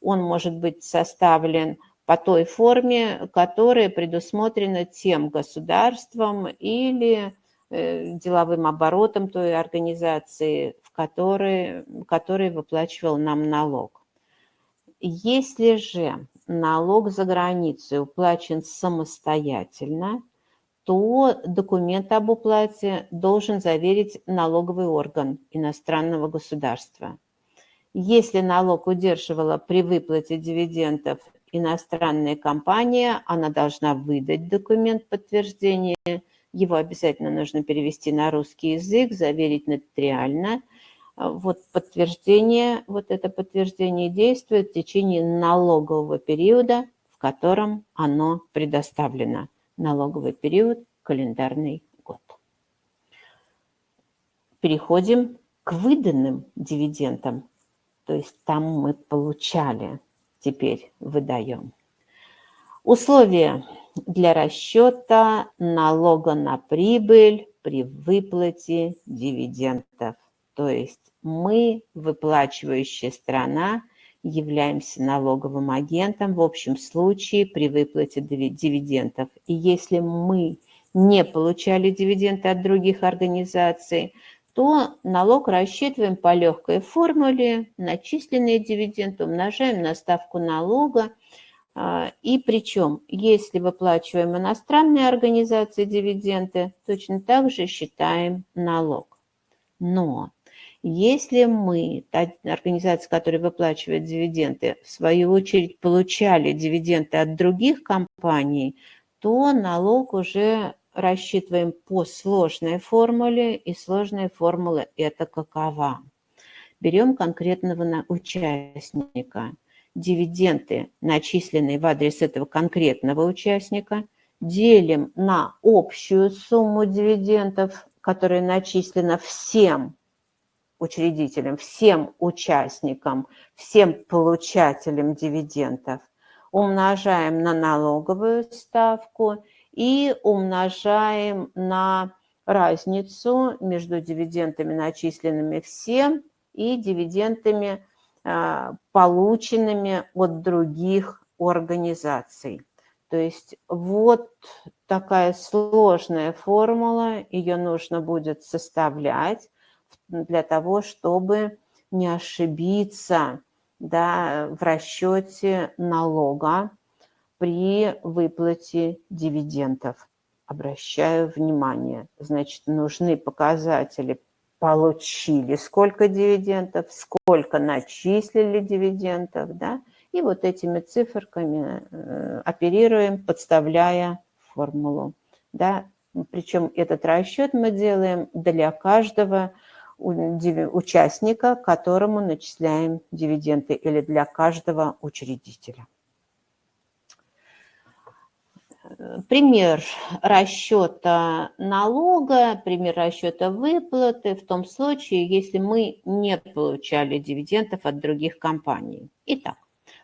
Он может быть составлен по той форме, которая предусмотрена тем государством или э, деловым оборотом той организации, в которой, которой выплачивал нам налог. Если же налог за границей уплачен самостоятельно, то документ об уплате должен заверить налоговый орган иностранного государства. Если налог удерживала при выплате дивидендов иностранная компания, она должна выдать документ подтверждения, его обязательно нужно перевести на русский язык, заверить нотариально. Вот подтверждение, вот это подтверждение действует в течение налогового периода, в котором оно предоставлено налоговый период, календарный год. Переходим к выданным дивидендам, то есть там мы получали, теперь выдаем. Условия для расчета налога на прибыль при выплате дивидендов. То есть мы, выплачивающая страна, являемся налоговым агентом в общем случае при выплате дивидендов. И если мы не получали дивиденды от других организаций, то налог рассчитываем по легкой формуле, начисленные дивиденды умножаем на ставку налога, а, и причем, если выплачиваем иностранные организации дивиденды, точно так же считаем налог. Но если мы, та организация, которая выплачивает дивиденды, в свою очередь получали дивиденды от других компаний, то налог уже рассчитываем по сложной формуле, и сложная формула это какова? Берем конкретного участника. Дивиденды, начисленные в адрес этого конкретного участника, делим на общую сумму дивидендов, которая начислена всем учредителям, всем участникам, всем получателям дивидендов, умножаем на налоговую ставку и умножаем на разницу между дивидендами, начисленными всем, и дивидендами, а, полученными от других организаций. То есть вот такая сложная формула, ее нужно будет составлять для того, чтобы не ошибиться да, в расчете налога при выплате дивидендов. Обращаю внимание, значит, нужны показатели получили сколько дивидендов, сколько начислили дивидендов, да, и вот этими циферками э, оперируем, подставляя формулу, да, причем этот расчет мы делаем для каждого участника, которому начисляем дивиденды, или для каждого учредителя. Пример расчета налога, пример расчета выплаты в том случае, если мы не получали дивидендов от других компаний. Итак,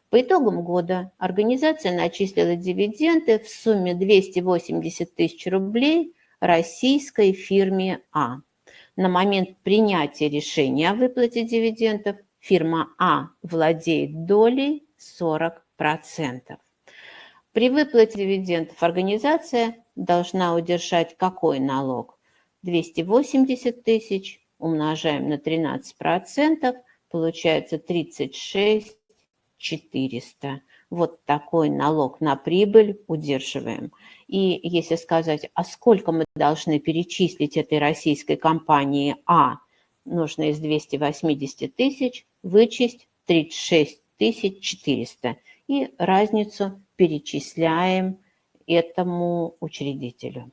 по итогам года организация начислила дивиденды в сумме 280 тысяч рублей российской фирме А. На момент принятия решения о выплате дивидендов фирма А владеет долей 40%. При выплате дивидендов организация должна удержать какой налог? 280 тысяч умножаем на 13%, получается 36 400. Вот такой налог на прибыль удерживаем. И если сказать, а сколько мы должны перечислить этой российской компании? А, нужно из 280 тысяч вычесть 36 400 и разницу перечисляем этому учредителю.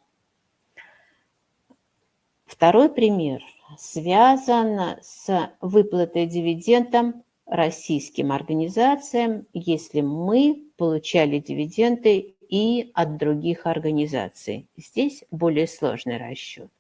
Второй пример связан с выплатой дивидендам российским организациям, если мы получали дивиденды и от других организаций. Здесь более сложный расчет.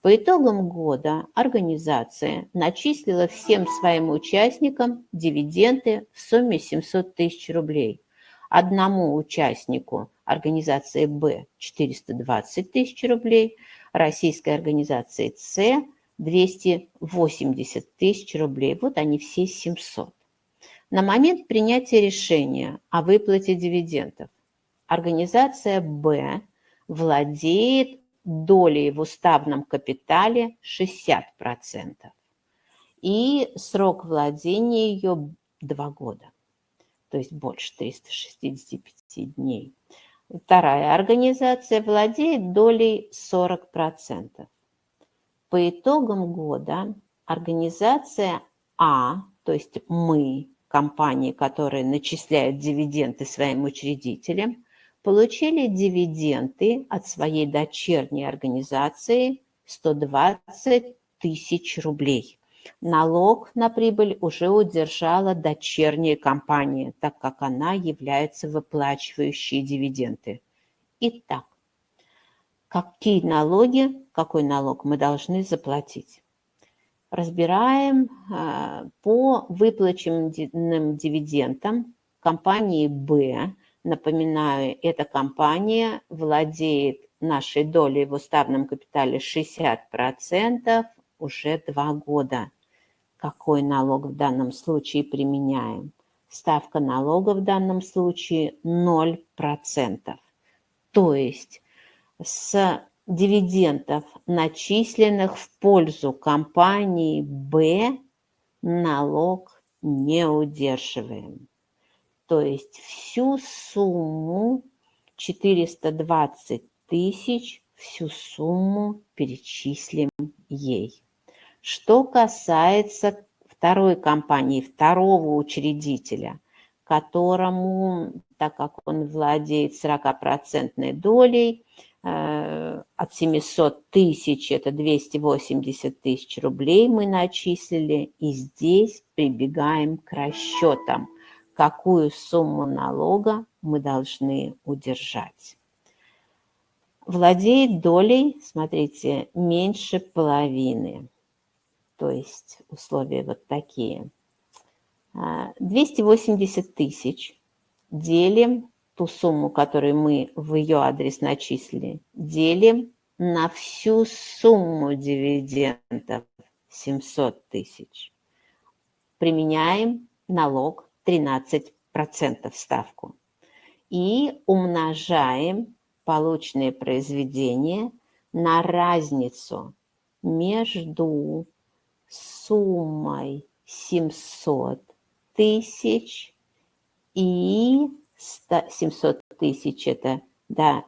По итогам года организация начислила всем своим участникам дивиденды в сумме 700 тысяч рублей. Одному участнику организации Б 420 тысяч рублей, российской организации С 280 тысяч рублей. Вот они все 700. На момент принятия решения о выплате дивидендов организация «Б» владеет долей в уставном капитале 60%. И срок владения ее 2 года, то есть больше 365 дней. Вторая организация владеет долей 40%. По итогам года организация А, то есть мы, компании, которые начисляют дивиденды своим учредителям, получили дивиденды от своей дочерней организации 120 тысяч рублей. Налог на прибыль уже удержала дочерняя компания, так как она является выплачивающей дивиденды. Итак, какие налоги, какой налог мы должны заплатить? Разбираем а, по выплаченным дивидендам компании «Б». Напоминаю, эта компания владеет нашей долей в уставном капитале 60% уже два года. Какой налог в данном случае применяем? Ставка налога в данном случае 0%. То есть с дивидендов, начисленных в пользу компании Б, налог не удерживаем. То есть всю сумму 420 тысяч, всю сумму перечислим ей. Что касается второй компании, второго учредителя, которому, так как он владеет 40% долей, э, от 700 тысяч, это 280 тысяч рублей мы начислили, и здесь прибегаем к расчетам, какую сумму налога мы должны удержать. Владеет долей, смотрите, меньше половины то есть условия вот такие. 280 а, тысяч делим ту сумму, которую мы в ее адрес начислили, делим на всю сумму дивидендов 700 тысяч. Применяем налог 13% ставку. И умножаем полученное произведение на разницу между суммой 700 тысяч и 700 тысяч это да,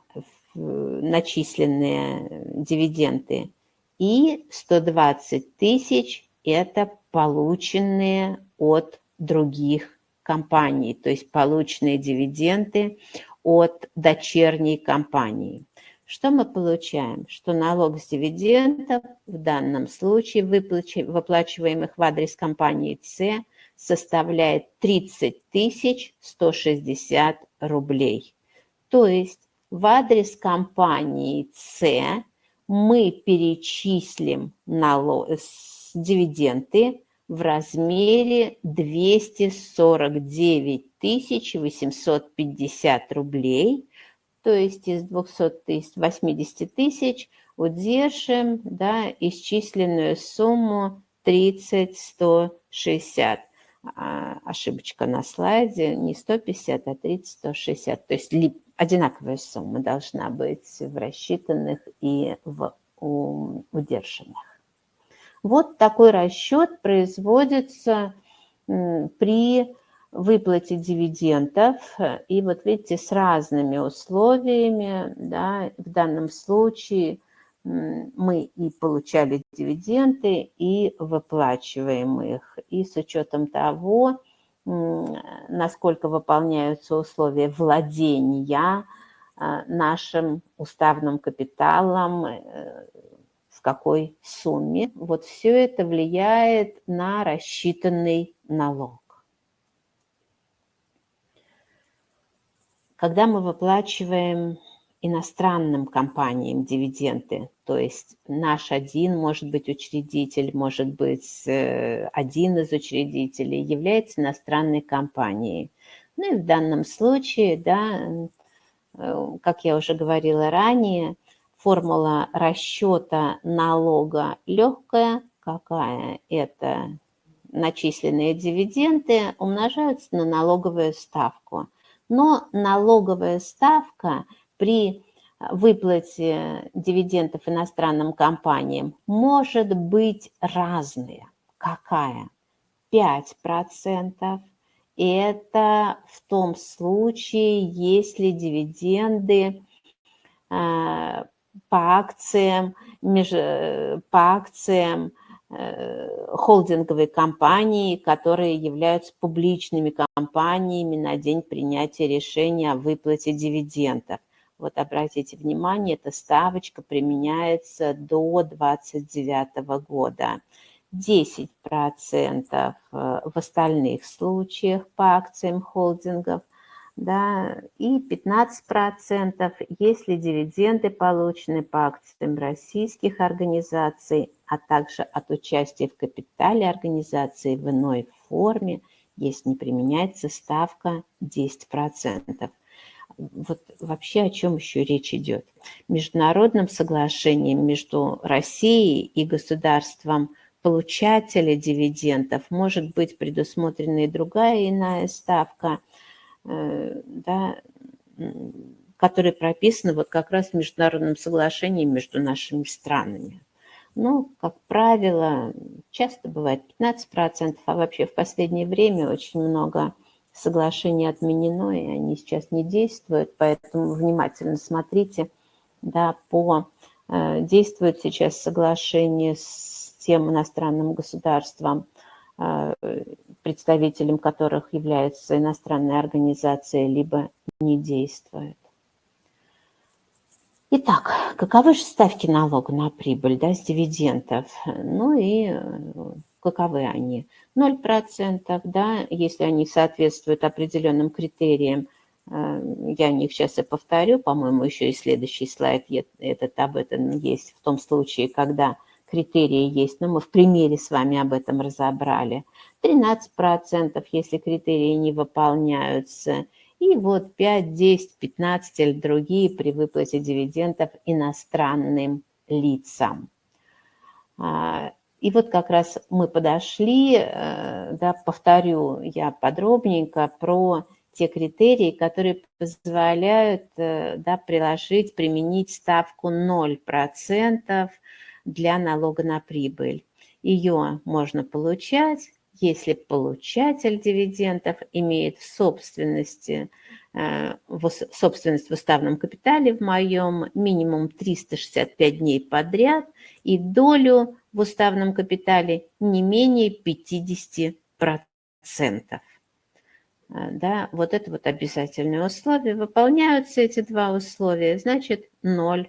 начисленные дивиденды и 120 тысяч это полученные от других компаний, то есть полученные дивиденды от дочерней компании. Что мы получаем? Что налог с дивидендов в данном случае, выплачиваемых в адрес компании С, составляет 30 160 рублей. То есть в адрес компании С мы перечислим налог, дивиденды в размере 249 850 рублей – то есть из 200 тысяч, 80 тысяч удержим да, исчисленную сумму 30 160. А, ошибочка на слайде, не 150, а 30 160. То есть одинаковая сумма должна быть в рассчитанных и в удержанных. Вот такой расчет производится при выплате дивидендов. И вот видите, с разными условиями, да, в данном случае мы и получали дивиденды, и выплачиваем их. И с учетом того, насколько выполняются условия владения а, нашим уставным капиталом, э, в какой сумме. Вот все это влияет на рассчитанный налог. Когда мы выплачиваем иностранным компаниям дивиденды, то есть наш один, может быть, учредитель, может быть, э, один из учредителей является иностранной компанией. Ну и в данном случае, да, э, как я уже говорила ранее, формула расчета налога легкая, какая это начисленные дивиденды умножаются на налоговую ставку. Но налоговая ставка при выплате дивидендов иностранным компаниям может быть разная. Какая? 5%. Это в том случае, если дивиденды э, по акциям, меж, по акциям э, холдинговой компании, которые являются публичными компаниями на день принятия решения о выплате дивидендов. Вот обратите внимание, эта ставочка применяется до 29 года. 10% э, в остальных случаях по акциям холдингов, да, и 15%, если дивиденды получены по акциям российских организаций, а также от участия в капитале организации в иной форме, если не применяется ставка 10%. Вот вообще о чем еще речь идет? Международным соглашением между Россией и государством получателя дивидендов может быть предусмотрена и другая иная ставка, да, которая прописана вот как раз в международном соглашении между нашими странами. Ну, как правило, часто бывает 15%, а вообще в последнее время очень много соглашений отменено, и они сейчас не действуют, поэтому внимательно смотрите, да, по... Э, действует сейчас соглашение с тем иностранным государствам, э, представителем которых является иностранная организация, либо не действует. Итак, каковы же ставки налога на прибыль да, с дивидендов? Ну и э, каковы они? 0%, да, если они соответствуют определенным критериям, э, я о них сейчас и повторю, по-моему, еще и следующий слайд этот об этом есть, в том случае, когда критерии есть, но мы в примере с вами об этом разобрали. 13%, если критерии не выполняются. И вот 5, 10, 15 или другие при выплате дивидендов иностранным лицам. А, и вот как раз мы подошли, э, да, повторю я подробненько про те критерии, которые позволяют э, да, приложить, применить ставку 0% для налога на прибыль. Ее можно получать, если получатель дивидендов имеет в собственности э, в собственность в уставном капитале в моем минимум 365 дней подряд и долю в уставном капитале не менее 50%. Э, да, вот это вот обязательное условие. Выполняются эти два условия, значит 0%.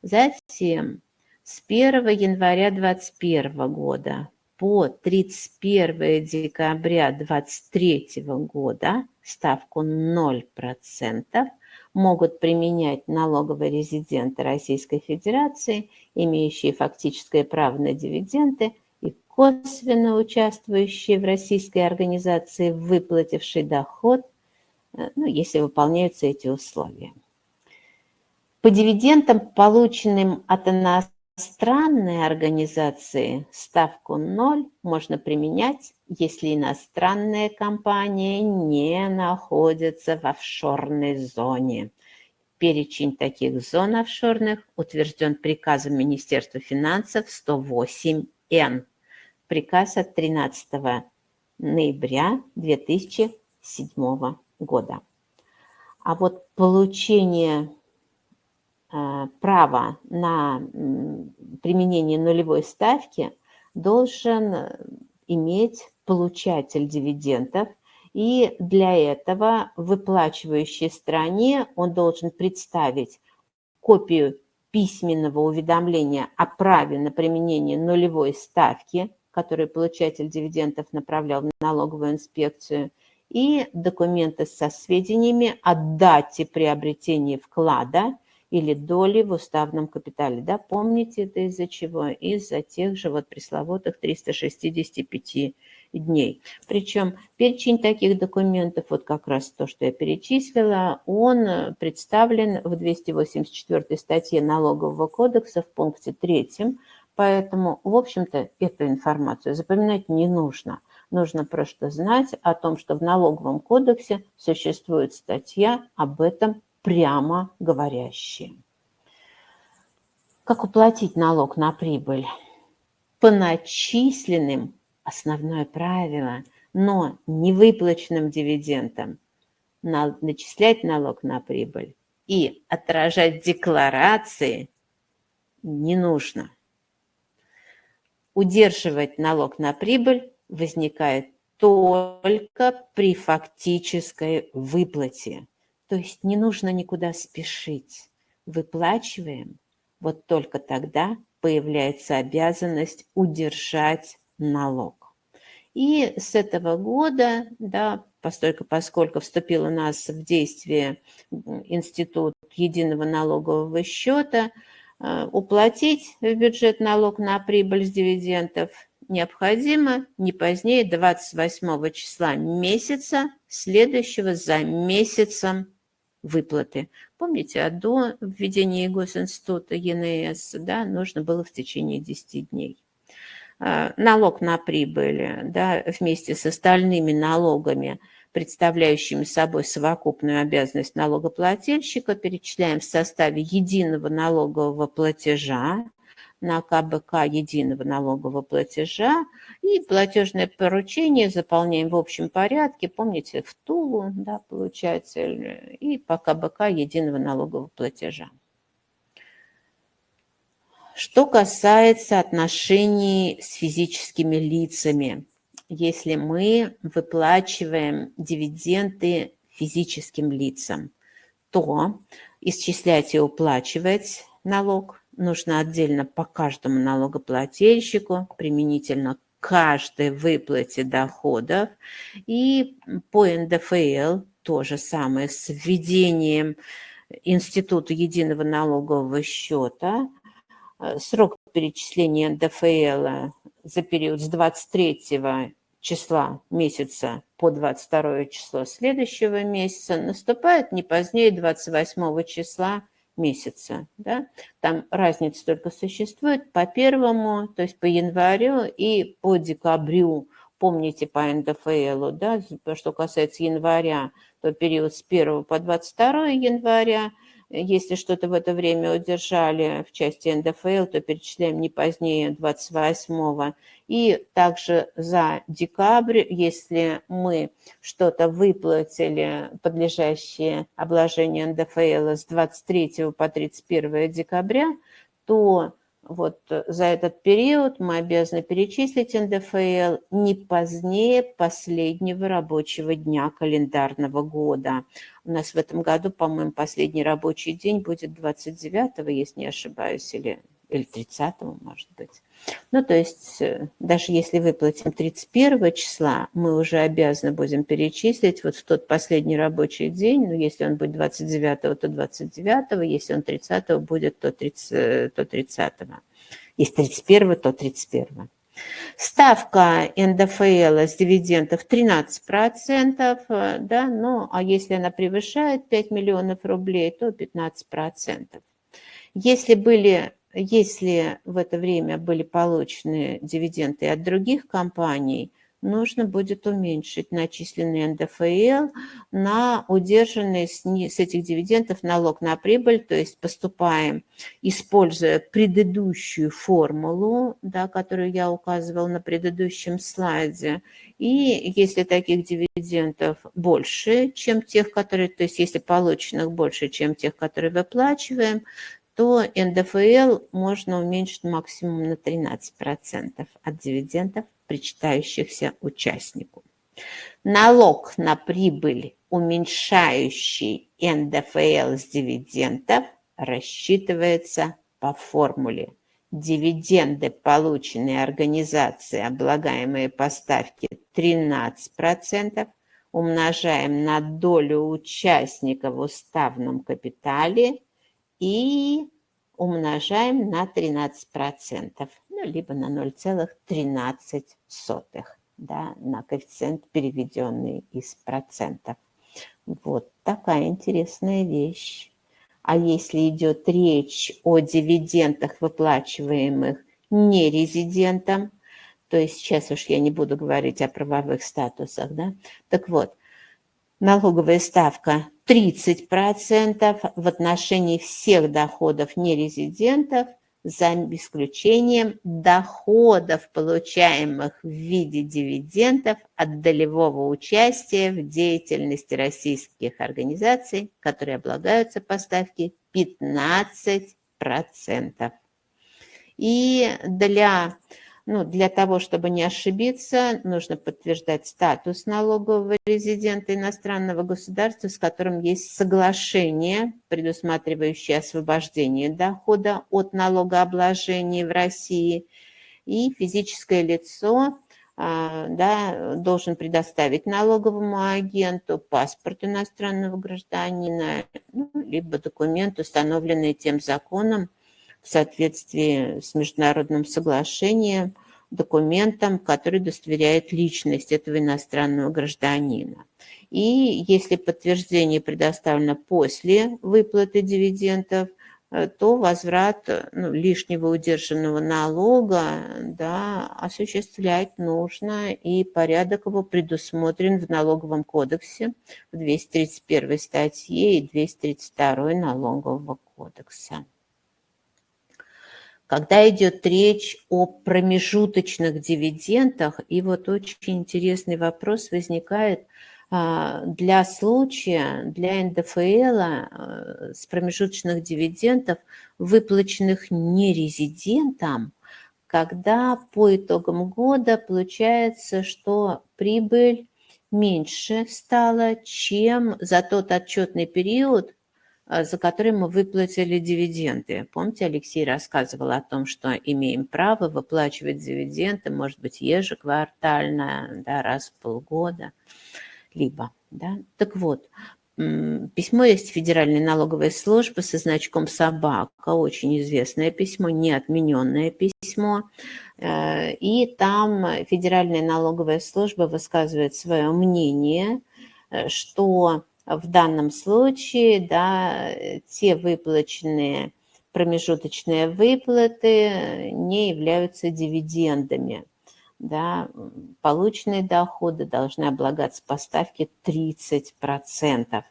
Затем с 1 января 2021 года по 31 декабря 2023 года ставку 0% могут применять налоговые резиденты Российской Федерации, имеющие фактическое право на дивиденды и косвенно участвующие в российской организации, выплативший доход, э, ну, если выполняются эти условия. По дивидендам, полученным от иностранной организации, ставку 0 можно применять, если иностранная компания не находится в офшорной зоне. Перечень таких зон офшорных утвержден приказом Министерства финансов 108-Н. Приказ от 13 ноября 2007 года. А вот получение право на применение нулевой ставки должен иметь получатель дивидендов, и для этого выплачивающей стране он должен представить копию письменного уведомления о праве на применение нулевой ставки, которую получатель дивидендов направлял в налоговую инспекцию, и документы со сведениями о дате приобретения вклада или доли в уставном капитале. Да, помните это из-за чего? Из-за тех же вот пресловутых 365 дней. Причем перечень таких документов, вот как раз то, что я перечислила, он представлен в 284 статье Налогового кодекса в пункте 3, поэтому, в общем-то, эту информацию запоминать не нужно. Нужно просто знать о том, что в Налоговом кодексе существует статья об этом прямо говорящая. Как уплатить налог на прибыль? По начисленным основное правило, но не выплаченным дивидендам начислять налог на прибыль и отражать декларации не нужно. Удерживать налог на прибыль возникает только при фактической выплате. То есть не нужно никуда спешить. Выплачиваем, вот только тогда появляется обязанность удержать налог. И с этого года, да, постольку, поскольку вступил у нас в действие институт единого налогового счета, э, уплатить в бюджет налог на прибыль с дивидендов необходимо не позднее 28 числа месяца, следующего за месяцем выплаты. Помните, а до введения госинститута ЕНС да, нужно было в течение 10 дней. А, налог на прибыль да, вместе с остальными налогами, представляющими собой совокупную обязанность налогоплательщика, перечисляем в составе единого налогового платежа, на КБК единого налогового платежа. И платежное поручение заполняем в общем порядке, помните, в Тулу, да, получается, и по КБК единого налогового платежа. Что касается отношений с физическими лицами, если мы выплачиваем дивиденды физическим лицам, то исчислять и уплачивать налог нужно отдельно по каждому налогоплательщику, применительно каждой выплате доходов. И по НДФЛ то же самое с введением Института единого налогового счета. Э, срок перечисления НДФЛ за период с 23 числа месяца по 22 число следующего месяца наступает не позднее 28 числа месяца. Да? Там разница только существует по первому, то есть по январю и по декабрю. Помните по НДФЛ, да, что касается января, то период с 1 по 22 января – если что-то в это время удержали в части НДФЛ, то перечисляем не позднее 28 И также за декабрь, если мы что-то выплатили, подлежащее обложению НДФЛ с 23 по 31 декабря, то вот э, за этот период мы обязаны перечислить НДФЛ не позднее последнего рабочего дня календарного года. У нас в этом году, по-моему, последний рабочий день будет 29, если не ошибаюсь, или, или 30, может быть. Ну, то есть, э, даже если выплатим 31 числа, мы уже обязаны будем перечислить вот в тот последний рабочий день, ну, если он будет 29, то 29, если он 30 будет, то 30. Э, то 30. Если 31, то 31. Ставка НДФЛ с дивидендов 13%, э, да, ну, а если она превышает 5 миллионов рублей, то 15%. Если были если в это время были получены дивиденды от других компаний, нужно будет уменьшить начисленный НДФЛ на удержанный с, этих дивидендов налог на прибыль, то есть поступаем, используя предыдущую формулу, да, которую я указывал на предыдущем слайде, и если таких дивидендов больше, чем тех, которые, то есть если полученных больше, чем тех, которые выплачиваем, то НДФЛ можно уменьшить максимум на 13% от дивидендов, причитающихся участнику. Налог на прибыль, уменьшающий НДФЛ с дивидендов, рассчитывается по формуле. Дивиденды, полученные организацией, облагаемые по ставке 13%, умножаем на долю участника в уставном капитале и умножаем на 13%, ну, либо на 0,13. да, на коэффициент, переведенный из процентов. Вот такая интересная вещь. А если идет речь о дивидендах, выплачиваемых нерезидентам, то есть сейчас уж я не буду говорить о правовых статусах, да, так вот, налоговая ставка 30% в отношении всех доходов нерезидентов за исключением доходов, получаемых в виде дивидендов от долевого участия в деятельности российских организаций, которые облагаются по ставке 15%. И для ну, для того, чтобы не ошибиться, нужно подтверждать статус налогового резидента иностранного государства, с которым есть соглашение, предусматривающее освобождение дохода от налогообложения в России. И физическое лицо а, да, должен предоставить налоговому агенту паспорт иностранного гражданина, ну, либо документ, установленный тем законом, соответствии с международным соглашением, документом, который удостоверяет личность этого иностранного гражданина. И если подтверждение предоставлено после выплаты дивидендов, э, то возврат ну, лишнего удержанного налога да, осуществлять нужно, и порядок его предусмотрен в налоговом кодексе в 231 статье и 232 налогового кодекса. Когда идет речь о промежуточных дивидендах, и вот очень интересный вопрос возникает а, для случая, для НДФЛ а, с промежуточных дивидендов, выплаченных нерезидентам, когда по итогам года получается, что прибыль меньше стала, чем за тот отчетный период, за который мы выплатили дивиденды. Помните, Алексей рассказывал о том, что имеем право выплачивать дивиденды, может быть, ежеквартально, да, раз в полгода, либо. Да? Так вот, письмо есть Федеральной налоговой службы со значком «Собака», очень известное письмо, неотмененное письмо, э, и там Федеральная налоговая служба высказывает свое мнение, э, что в данном случае да, те выплаченные промежуточные выплаты не являются дивидендами. Да, полученные доходы должны облагаться по ставке 30%.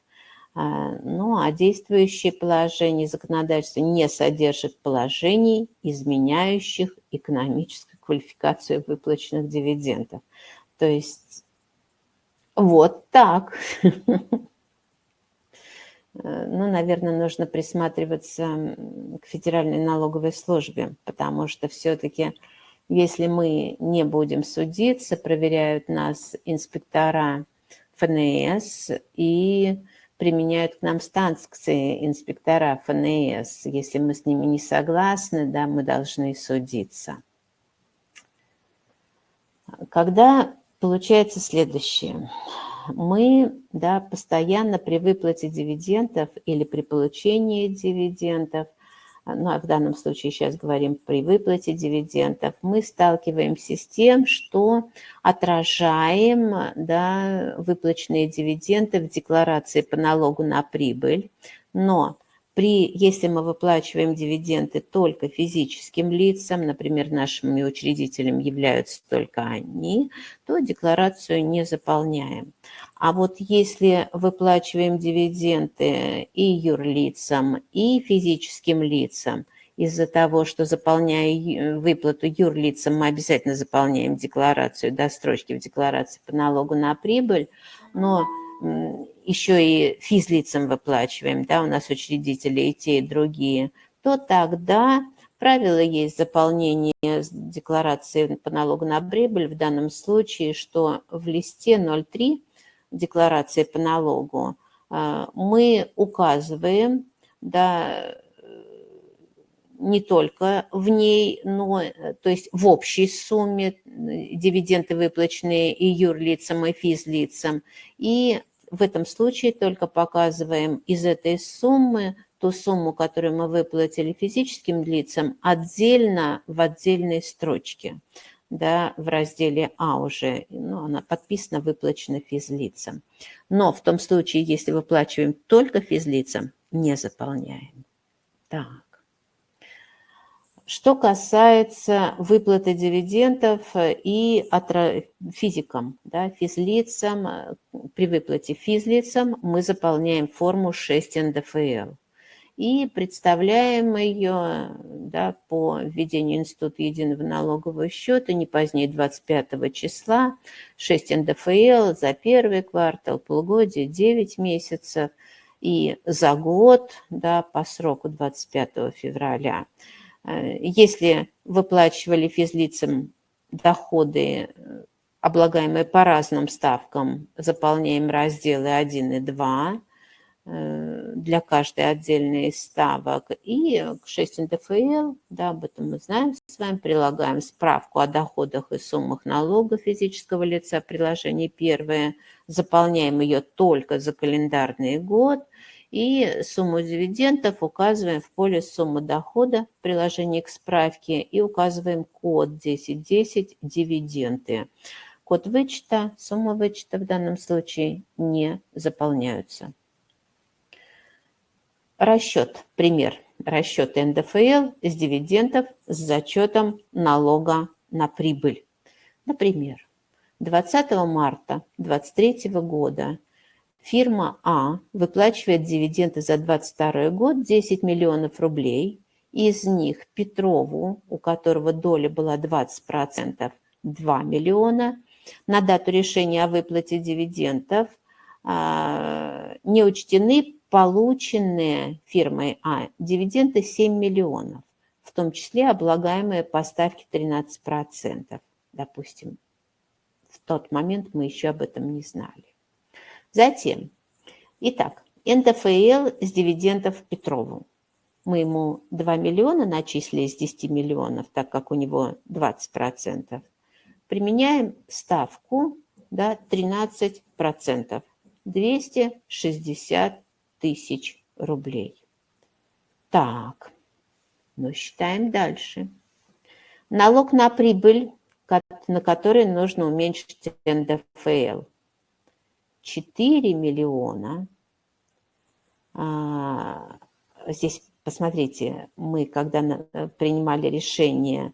А, ну, а действующее положение законодательства не содержит положений, изменяющих экономическую квалификацию выплаченных дивидендов. То есть вот так. Э, ну, наверное, нужно присматриваться к Федеральной налоговой службе, потому что все-таки, если мы не будем судиться, проверяют нас инспектора ФНС и применяют к нам санкции инспектора ФНС. Если мы с ними не согласны, да, мы должны судиться. Когда получается следующее – мы да, постоянно при выплате дивидендов или при получении дивидендов, ну, а в данном случае сейчас говорим при выплате дивидендов, мы сталкиваемся с тем, что отражаем да, выплаченные дивиденды в декларации по налогу на прибыль, но при, если мы выплачиваем дивиденды только физическим лицам, например, нашими учредителями являются только они, то декларацию не заполняем. А вот если выплачиваем дивиденды и юрлицам, и физическим лицам, из-за того, что заполняя выплату юрлицам, мы обязательно заполняем декларацию, дострочки в декларации по налогу на прибыль, но еще и физлицам выплачиваем, да, у нас учредители и те, и другие, то тогда правило есть заполнение декларации по налогу на прибыль в данном случае, что в листе 03 декларации по налогу а, мы указываем, да, не только в ней, но, то есть в общей сумме дивиденды, выплаченные и юрлицам, и физлицам, и в этом случае только показываем из этой суммы ту сумму, которую мы выплатили физическим лицам, отдельно в отдельной строчке. да, в разделе А уже, ну, она подписана, выплачена физлицам. Но в том случае, если выплачиваем только физлицам, не заполняем. Так. Что касается выплаты дивидендов и физикам, да, физлицам, при выплате физлицам мы заполняем форму 6 НДФЛ и представляем ее да, по введению Института единого налогового счета не позднее 25 числа, 6 НДФЛ за первый квартал, полугодие, 9 месяцев. И за год да, по сроку 25 февраля. Если выплачивали физлицам доходы, облагаемые по разным ставкам, заполняем разделы 1 и 2 э, для каждой отдельной ставок. И к 6 НДФЛ, да, об этом мы знаем с вами, прилагаем справку о доходах и суммах налога физического лица, приложение первое, заполняем ее только за календарный год – и сумму дивидендов указываем в поле «Сумма дохода» в приложении к справке и указываем код 1010 «Дивиденды». Код вычета, сумма вычета в данном случае не заполняются. Расчет, пример. Расчет НДФЛ с дивидендов с зачетом налога на прибыль. Например, 20 марта 2023 года Фирма А выплачивает дивиденды за 2022 год 10 миллионов рублей. Из них Петрову, у которого доля была 20%, 2 миллиона. На дату решения о выплате дивидендов а, не учтены полученные фирмой А дивиденды 7 миллионов, в том числе облагаемые по ставке 13%. Допустим, в тот момент мы еще об этом не знали. Затем, итак, НДФЛ с дивидендов Петрову. Мы ему 2 миллиона начислили из 10 миллионов, так как у него 20%. Применяем ставку да, 13%, 260 тысяч рублей. Так, ну считаем дальше. Налог на прибыль, на который нужно уменьшить НДФЛ – 4 миллиона. А, здесь, посмотрите, мы, когда принимали решение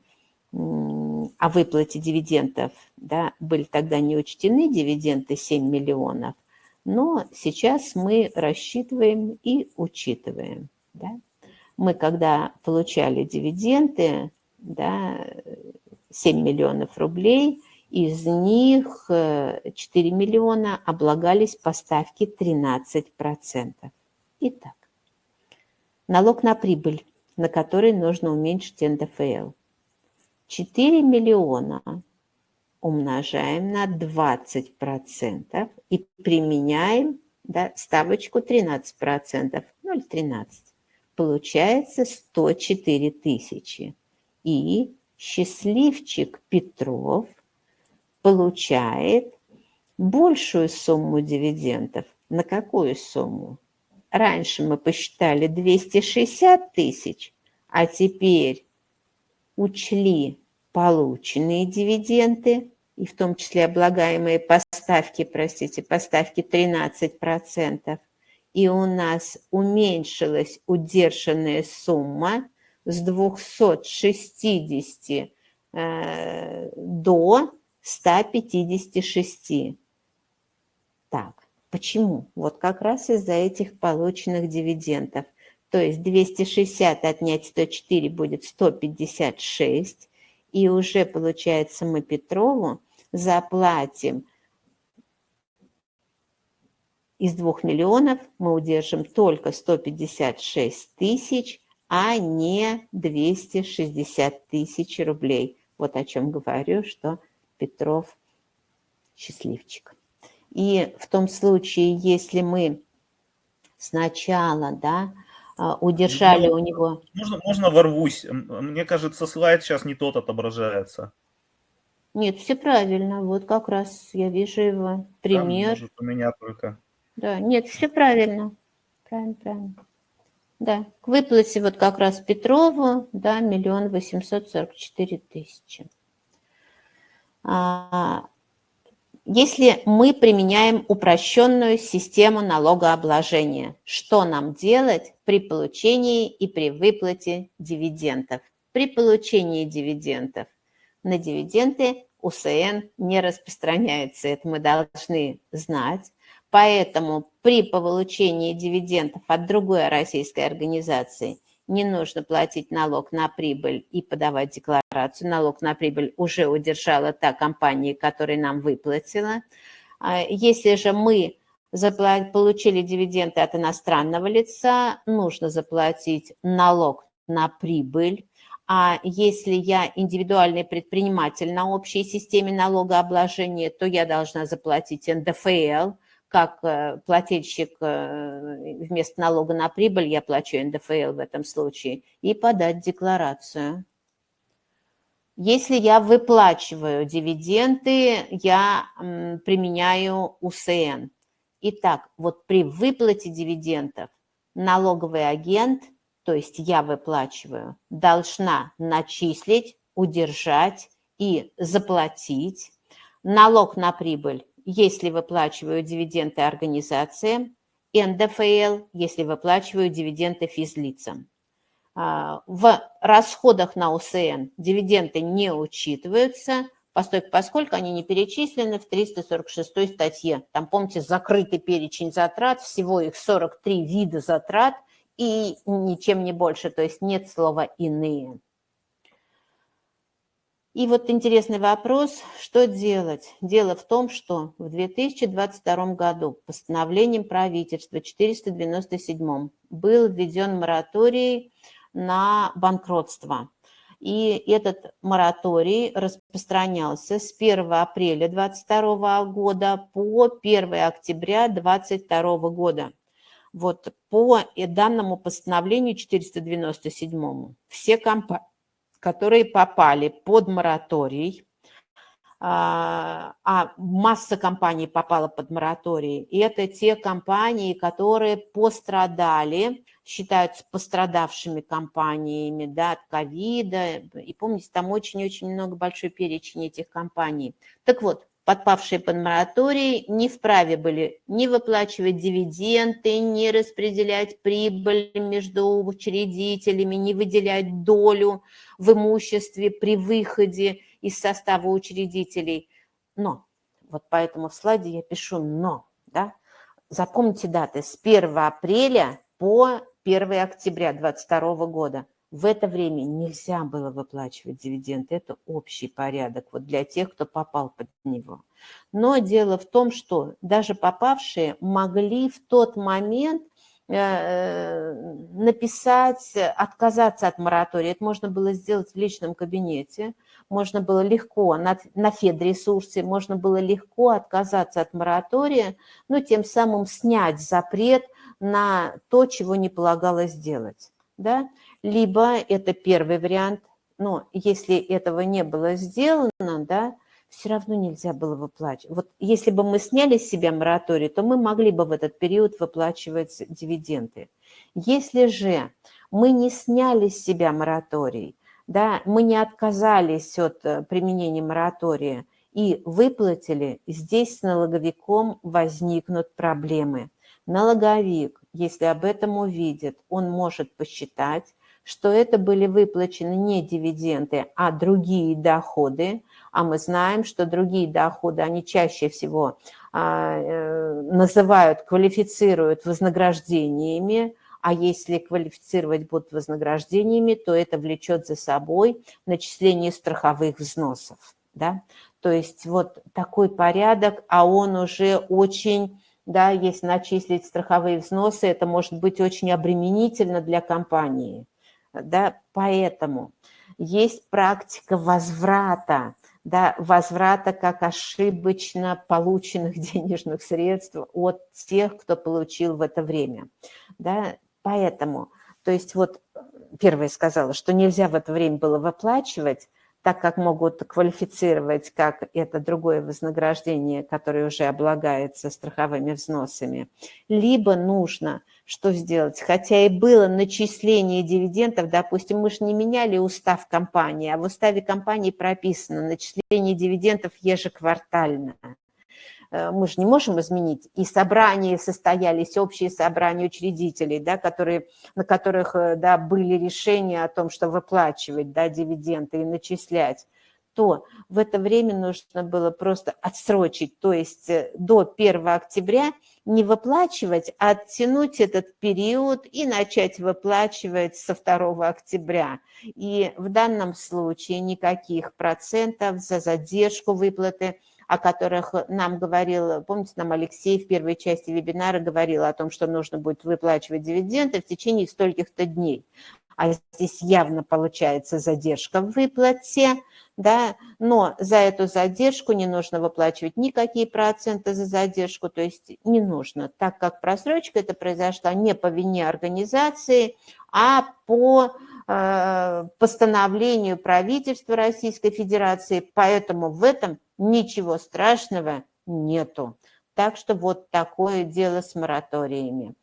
о выплате дивидендов, да, были тогда не учтены дивиденды 7 миллионов, но сейчас мы рассчитываем и учитываем. Да. Мы, когда получали дивиденды, да, 7 миллионов рублей – из них 4 э, миллиона облагались по ставке 13%. Итак, налог на прибыль, на который нужно уменьшить НДФЛ. 4 миллиона умножаем на 20% и применяем да, ставочку 13%, 0,13. Получается 104 тысячи. И счастливчик Петров – получает большую сумму дивидендов. На какую сумму? Раньше мы посчитали 260 тысяч, а теперь учли полученные дивиденды, и в том числе облагаемые поставки, простите, поставки 13%, и у нас уменьшилась удержанная сумма с 260 э, до 156. Так, почему? Вот как раз из-за этих полученных дивидендов. То есть 260 отнять 104 будет 156. И уже, получается, мы Петрову заплатим из 2 миллионов мы удержим только 156 тысяч, а не 260 тысяч рублей. Вот о чем говорю, что Петров счастливчик. И в том случае, если мы сначала, да, а, удержали можно, у него... Можно, можно ворвусь? Мне кажется, слайд сейчас не тот отображается. Нет, все правильно. Вот как раз я вижу его пример. Да, может, у меня только. Да, нет, все правильно. Правильно, правильно. Да, к выплате вот как раз Петрову, да, миллион восемьсот сорок четыре тысячи. А, если мы применяем упрощенную систему налогообложения, что нам делать при получении и при выплате дивидендов? При получении дивидендов на дивиденды УСН не распространяется, это мы должны знать. Поэтому при получении дивидендов от другой российской организации не нужно платить налог на прибыль и подавать декларацию. Налог на прибыль уже удержала та компания, которая нам выплатила. А если же мы получили дивиденды от иностранного лица, нужно заплатить налог на прибыль, а если я индивидуальный предприниматель на общей системе налогообложения, то я должна заплатить НДФЛ, как э, плательщик э, вместо налога на прибыль, я плачу НДФЛ в этом случае, и подать декларацию. Если я выплачиваю дивиденды, я применяю УСН. Итак, вот при выплате дивидендов налоговый агент – то есть я выплачиваю, должна начислить, удержать и заплатить налог на прибыль, если выплачиваю дивиденды организациям, НДФЛ, если выплачиваю дивиденды физлицам. А, в расходах на УСН дивиденды не учитываются, поскольку они не перечислены в 346 статье. Там, помните, закрытый перечень затрат, всего их 43 вида затрат – и ничем не больше, то есть нет слова «иные». И вот интересный вопрос, что делать? Дело в том, что в 2022 году постановлением правительства 497 был введен мораторий на банкротство. И этот мораторий распространялся с 1 апреля 2022 года по 1 октября 2022 года. Вот по данному постановлению 497 все компании, которые попали под мораторий, а, а масса компаний попала под мораторий, и это те компании, которые пострадали, считаются пострадавшими компаниями да, от ковида, и помните, там очень-очень много большой перечень этих компаний. Так вот, подпавшие под мораторий, не вправе были не выплачивать дивиденды, не распределять прибыль между учредителями, не выделять долю в имуществе при выходе из состава учредителей. Но, вот поэтому в слайде я пишу «но». Да? Запомните даты с 1 апреля по 1 октября 2022 года. В это время нельзя было выплачивать дивиденды, это общий порядок вот для тех, кто попал под него. Но дело в том, что даже попавшие могли в тот момент э, написать, отказаться от моратория. Это можно было сделать в личном кабинете, можно было легко на, на федресурсе, можно было легко отказаться от моратория, но тем самым снять запрет на то, чего не полагалось делать. Да? Либо это первый вариант, но если этого не было сделано, да, все равно нельзя было выплачивать. Вот если бы мы сняли с себя мораторий, то мы могли бы в этот период выплачивать дивиденды. Если же мы не сняли с себя мораторий, да, мы не отказались от э, применения моратория и выплатили, здесь с налоговиком возникнут проблемы. Налоговик, если об этом увидит, он может посчитать, что это были выплачены не дивиденды, а другие доходы, а мы знаем, что другие доходы, они чаще всего а, э, называют, квалифицируют вознаграждениями, а если квалифицировать будут вознаграждениями, то это влечет за собой начисление страховых взносов. Да? То есть вот такой порядок, а он уже очень да, если начислить страховые взносы, это может быть очень обременительно для компании да, поэтому есть практика возврата, да, возврата как ошибочно полученных денежных средств от тех, кто получил в это время, да, поэтому, то есть вот первое сказала, что нельзя в это время было выплачивать, так как могут квалифицировать как это другое вознаграждение, которое уже облагается страховыми взносами, либо нужно что сделать, хотя и было начисление дивидендов, допустим, мы же не меняли устав компании, а в уставе компании прописано начисление дивидендов ежеквартально. Э, мы же не можем изменить. И собрания состоялись, общие собрания учредителей, да, которые, на которых э, да, были решения о том, что выплачивать да, дивиденды и начислять то в это время нужно было просто отсрочить, то есть э, до 1 октября не выплачивать, а оттянуть этот период и начать выплачивать со 2 октября. И в данном случае никаких процентов за задержку выплаты – о которых нам говорил, помните, нам Алексей в первой части вебинара говорил о том, что нужно будет выплачивать дивиденды в течение стольких-то дней. А здесь явно получается задержка в выплате, да, но за эту задержку не нужно выплачивать никакие проценты за задержку, то есть не нужно, так как просрочка это произошла не по вине организации, а по постановлению правительства Российской Федерации, поэтому в этом ничего страшного нету. Так что вот такое дело с мораториями.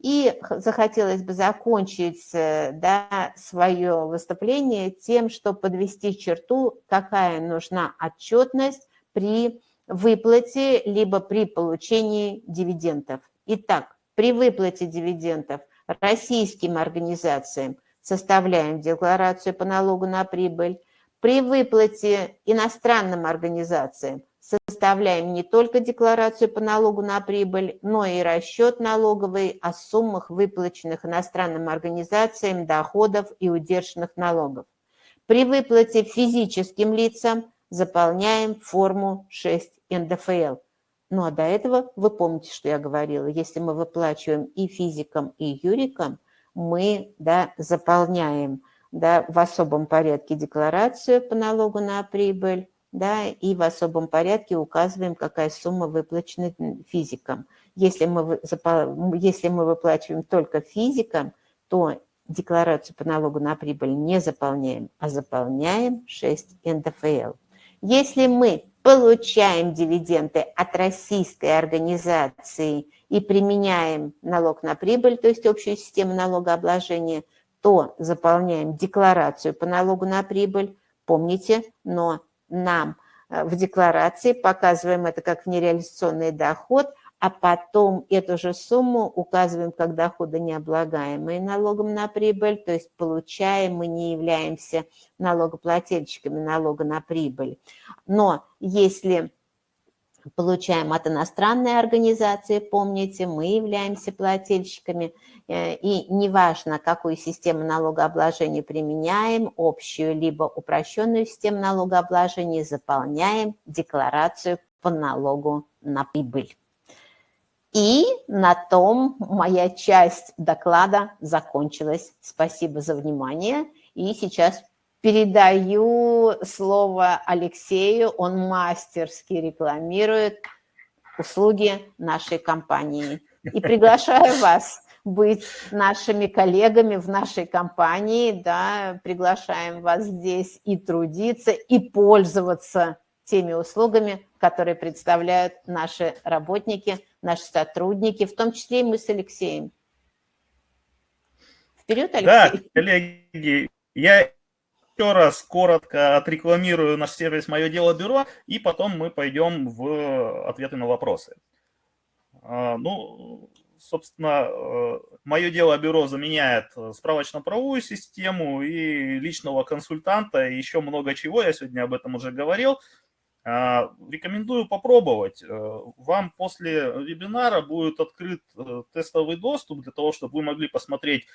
И захотелось бы закончить э, да, свое выступление тем, что подвести черту, какая нужна отчетность при выплате либо при получении дивидендов. Итак, при выплате дивидендов российским организациям составляем декларацию по налогу на прибыль, при выплате иностранным организациям составляем не только декларацию по налогу на прибыль, но и расчет налоговый о суммах выплаченных иностранным организациям доходов и удержанных налогов. При выплате физическим лицам заполняем форму 6 НДФЛ. Ну а до этого вы помните, что я говорила, если мы выплачиваем и физикам, и юрикам, мы да, заполняем да, в особом порядке декларацию по налогу на прибыль, да, и в особом порядке указываем, какая сумма выплачена физикам. Если мы, если мы выплачиваем только физикам, то декларацию по налогу на прибыль не заполняем, а заполняем 6 НДФЛ. Если мы получаем дивиденды от российской организации и применяем налог на прибыль, то есть общую систему налогообложения – то заполняем декларацию по налогу на прибыль, помните, но нам э, в декларации показываем это как нереализационный доход, а потом эту же сумму указываем как доходы необлагаемые налогом на прибыль, то есть получаем, мы не являемся налогоплательщиками налога на прибыль. Но если получаем от иностранной организации, помните, мы являемся плательщиками, э, и неважно, какую систему налогообложения применяем, общую либо упрощенную систему налогообложения, заполняем декларацию по налогу на прибыль. И на том моя часть доклада закончилась. Спасибо за внимание. И сейчас Передаю слово Алексею, он мастерски рекламирует услуги нашей компании. И приглашаю вас быть нашими коллегами в нашей компании, да, приглашаем вас здесь и трудиться, и пользоваться теми услугами, которые представляют наши работники, наши сотрудники, в том числе и мы с Алексеем. Вперед, Алексей. Да, коллеги, я еще раз коротко отрекламирую наш сервис «Мое дело бюро», и потом мы пойдем в ответы на вопросы. А, ну, собственно, э, «Мое дело бюро» заменяет справочно-правовую систему и личного консультанта, и еще много чего, я сегодня об этом уже говорил. А, рекомендую попробовать. Э, вам после вебинара будет открыт э, тестовый доступ для того, чтобы вы могли посмотреть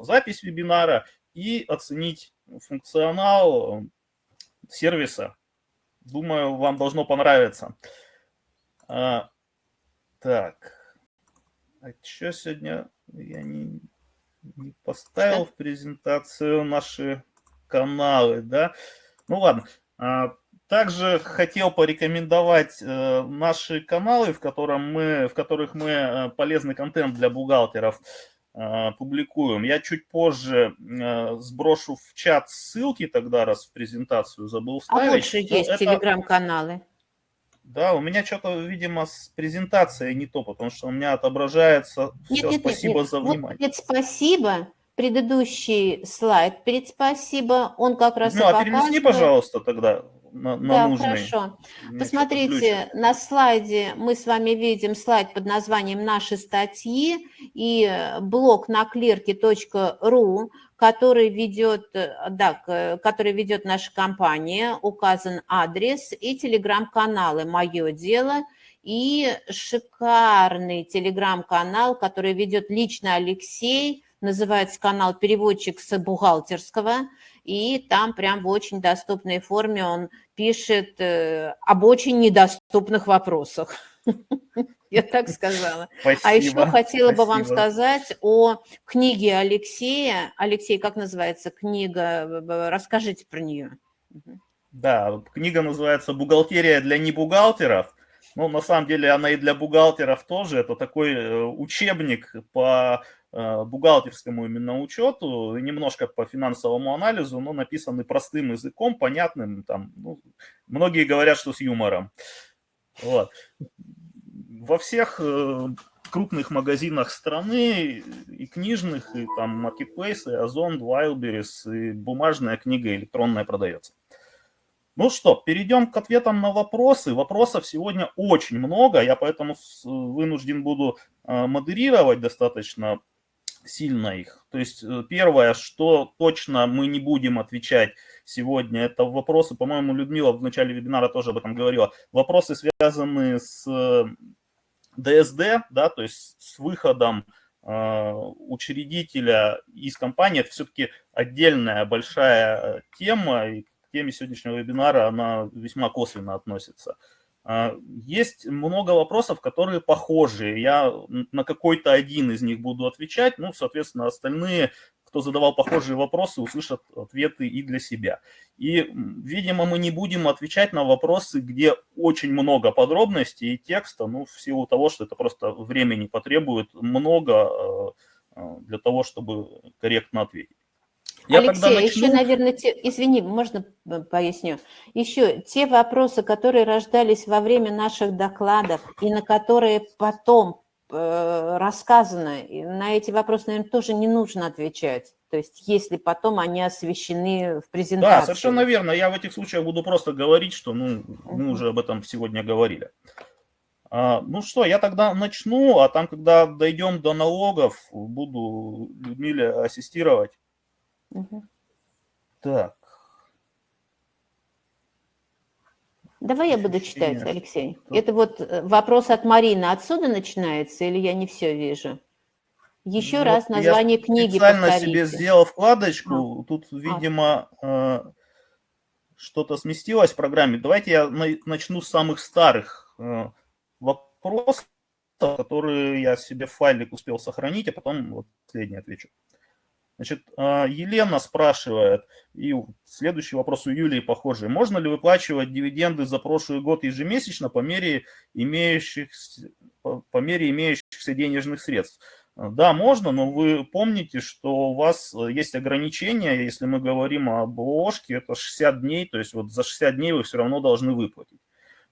запись вебинара и оценить функционал сервиса. Думаю, вам должно понравиться. А, так, а что сегодня я не, не поставил в презентацию наши каналы, да? Ну ладно. А, также хотел порекомендовать э, наши каналы, в, котором мы, в которых мы э, полезный контент для бухгалтеров э, публикуем. Я чуть позже сброшу в чат ссылки тогда, раз в презентацию забыл А вставить. лучше что есть это- телеграм-каналы. Да, у меня что-то, видимо, с презентацией не то, потому что у меня отображается Нет, все. нет, нет, Спасибо нет. за Вот внимание. перед спасибо, предыдущий слайд перед спасибо, он как раз Ну, а показывает- пожалуйста, тогда на, на Да, нужный. хорошо. Мне Посмотрите, на слайде мы с вами видим слайд под названием «Наши статьи» и э, блог на клерке.ру, который ведет, э, да, к- который ведет наша компания, указан адрес и телеграм-каналы «Мое дело», и шикарный телеграм-канал, который ведет лично Алексей, называется канал «Переводчик с бухгалтерского», и там прям в очень доступной форме он пишет э, об очень недоступных вопросах. Я так сказала. Спасибо. А еще хотела бы вам сказать о книге Алексея. Алексей, как называется книга? Расскажите про нее. Да, книга называется «Бухгалтерия для небухгалтеров». Ну, на самом деле, она и для бухгалтеров тоже. Это такой э, учебник по бухгалтерскому именно учету, немножко по финансовому анализу, но написанный простым языком, понятным. Там, ну, многие говорят, что с юмором. Вот. Во всех э, крупных магазинах страны, и книжных, и там Marketplace, и Озон, Wildberries, и бумажная книга электронная продается. Ну что, перейдем к ответам на вопросы. Вопросов сегодня очень много, я поэтому с- вынужден буду э, модерировать достаточно сильно их. То есть э, первое, что точно мы не будем отвечать сегодня, это вопросы, по-моему, Людмила в начале вебинара тоже об этом говорила, вопросы, связанные с э, ДСД, да, то есть с выходом э, учредителя из компании, это все-таки отдельная большая э, тема, и к теме сегодняшнего вебинара она весьма косвенно относится. А, Есть много вопросов, которые похожи. Я на какой-то один из них буду отвечать, ну, соответственно, остальные, кто задавал похожие вопросы, услышат ответы и для себя. И, видимо, мы не будем отвечать на вопросы, где очень много подробностей и текста, ну, в силу того, что это просто времени потребует много э, э, для того, чтобы корректно ответить. Я Алексей, а еще, начну. наверное, те, извини, можно поясню? Еще те вопросы, которые рождались во время наших докладов и на которые потом э, рассказано, на эти вопросы, наверное, тоже не нужно отвечать. То есть, если потом они освещены в презентации. Да, совершенно верно. Я в этих случаях буду просто говорить, что ну, мы уже об этом сегодня говорили. А, ну что, я тогда начну, а там, когда дойдем до налогов, буду Людмиле ассистировать. Мгм. Так, Давай я буду читать, Алексей. что- Это вот э, вопрос от Марины отсюда начинается, или я не все вижу? Еще Ну, раз вот я название книги специально повторите. себе сделал вкладочку. Тут, видимо, э, что-то сместилось в программе. Давайте я на- начну с самых старых э, вопросов, которые я себе в файлик успел сохранить, а потом вот последний отвечу. Значит, э, Елена спрашивает, и следующий вопрос у Юлии похожий. Можно ли выплачивать дивиденды за прошлый год ежемесячно по мере имеющихся, по, мере имеющихся денежных средств? Да, можно, но вы помните, что у вас э, есть ограничения, если мы говорим об ложке, это 60 дней, то есть вот за 60 дней вы все равно должны выплатить.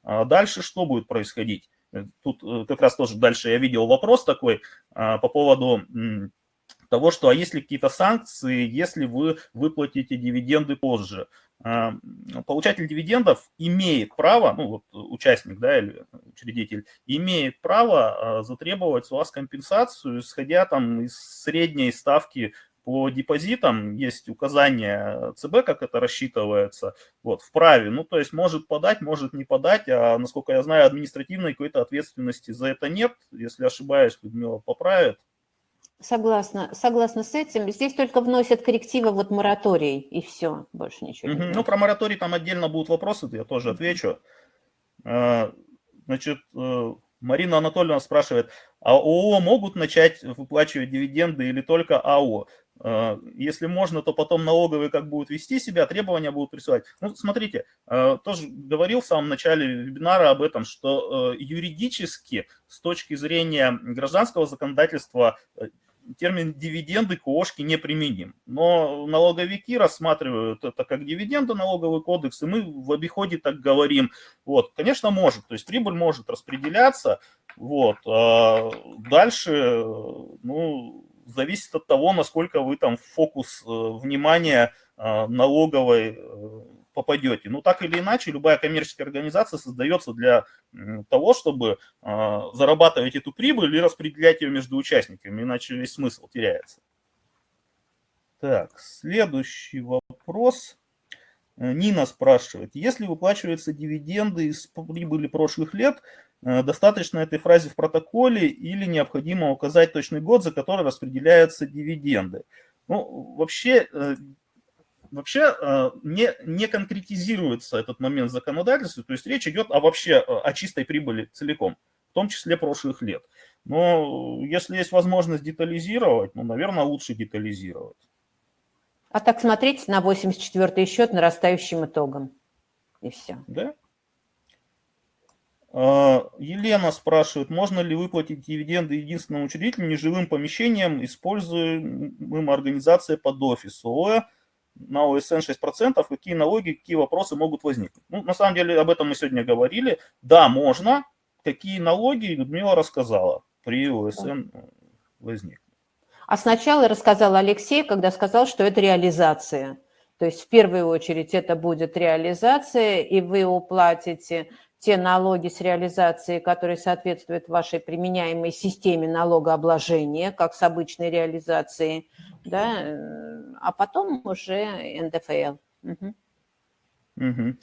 А Дальше что будет происходить? Э, Тут э, как раз тоже дальше я видел вопрос такой а, по поводу того, что а есть ли какие-то санкции, если вы выплатите дивиденды позже. А, Получатель дивидендов имеет право, ну вот участник, да, или учредитель, имеет право а, затребовать с вас компенсацию, исходя там из средней ставки по депозитам, есть указание ЦБ, как это рассчитывается, вот, вправе, ну, то есть может подать, может не подать, а, насколько я знаю, административной какой-то ответственности за это нет, если ошибаюсь, Людмила поправит. Согласна, согласна с этим. Здесь только вносят коррективы вот мораторий, и все, больше ничего не Мгм. Ну, про мораторий там отдельно будут вопросы, я тоже отвечу. Э, Значит, э, Марина Анатольевна спрашивает, а ООО могут начать выплачивать дивиденды или только АО? Э, Если можно, то потом налоговые как будут вести себя, требования будут присылать. Ну, смотрите, э, тоже говорил в самом начале вебинара об этом, что э, юридически с точки зрения гражданского законодательства э, термин дивиденды к ООшке не применим. Но налоговики рассматривают это как дивиденды, налоговый кодекс, и мы в обиходе так говорим. Вот, конечно, может, то есть прибыль может распределяться, вот. А дальше, ну, зависит от того, насколько вы там фокус э, внимания э, налоговой э, попадете. Ну, так или иначе, любая коммерческая организация создается для того, чтобы зарабатывать эту прибыль и распределять ее между участниками, иначе весь смысл теряется. Так, следующий вопрос. Нина спрашивает, если выплачиваются дивиденды из прибыли прошлых лет, Э, достаточно этой фразе в протоколе или необходимо указать точный год, за который распределяются дивиденды. Ну, вообще, э, вообще э, не, не конкретизируется этот момент в законодательстве, то есть речь идет о вообще о чистой прибыли целиком, в том числе прошлых лет. Но если есть возможность детализировать, ну, наверное, лучше детализировать. А так смотрите на 84 счет нарастающим итогом. И все. Да? А, Елена спрашивает, можно ли выплатить дивиденды единственному учредителю неживым помещением, используемым организацией под офис ООО на ОСН 6%, какие налоги, какие вопросы могут возникнуть. Ну, на самом деле об этом мы сегодня говорили. Да, можно. Какие налоги, Людмила рассказала, при ОСН возникнут. А сначала рассказал Алексей, когда сказал, что это реализация. То есть в первую очередь это будет реализация, и вы уплатите те налоги с реализацией, которые соответствуют вашей применяемой системе налогообложения, как с обычной реализацией, да, э, а потом уже НДФЛ. Угу. Угу.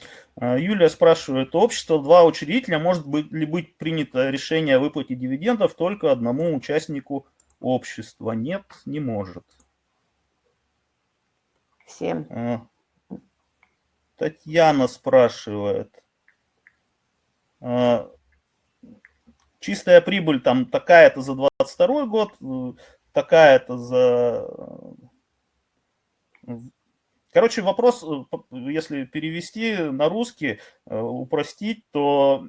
Юлия спрашивает, общество два учредителя, может быть ли быть принято решение о выплате дивидендов только одному участнику общества? Нет, не может. Всем. А, Татьяна спрашивает, а, чистая прибыль там такая-то за 22 год, э, такая-то за... Э, короче, вопрос, э, если перевести на русский, упростить, то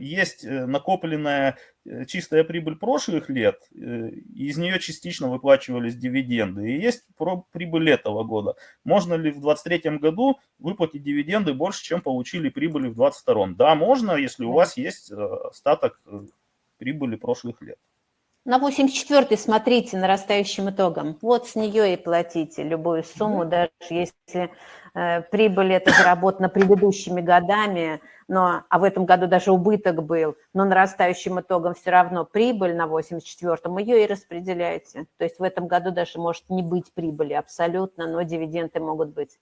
есть накопленная чистая прибыль прошлых лет, из нее частично выплачивались дивиденды, и есть прибыль этого года. Можно ли в 2023 году выплатить дивиденды больше, чем получили прибыли в 2022? Да, можно, если у вас есть остаток прибыли прошлых лет. На 84-й смотрите нарастающим итогом. Вот с нее и платите любую сумму, даже если э, прибыль это заработана предыдущими годами, но, а в этом году даже убыток был, но нарастающим итогом все равно прибыль на 84-м, ее и распределяете. То есть в этом году даже может не быть прибыли абсолютно, но дивиденды могут быть.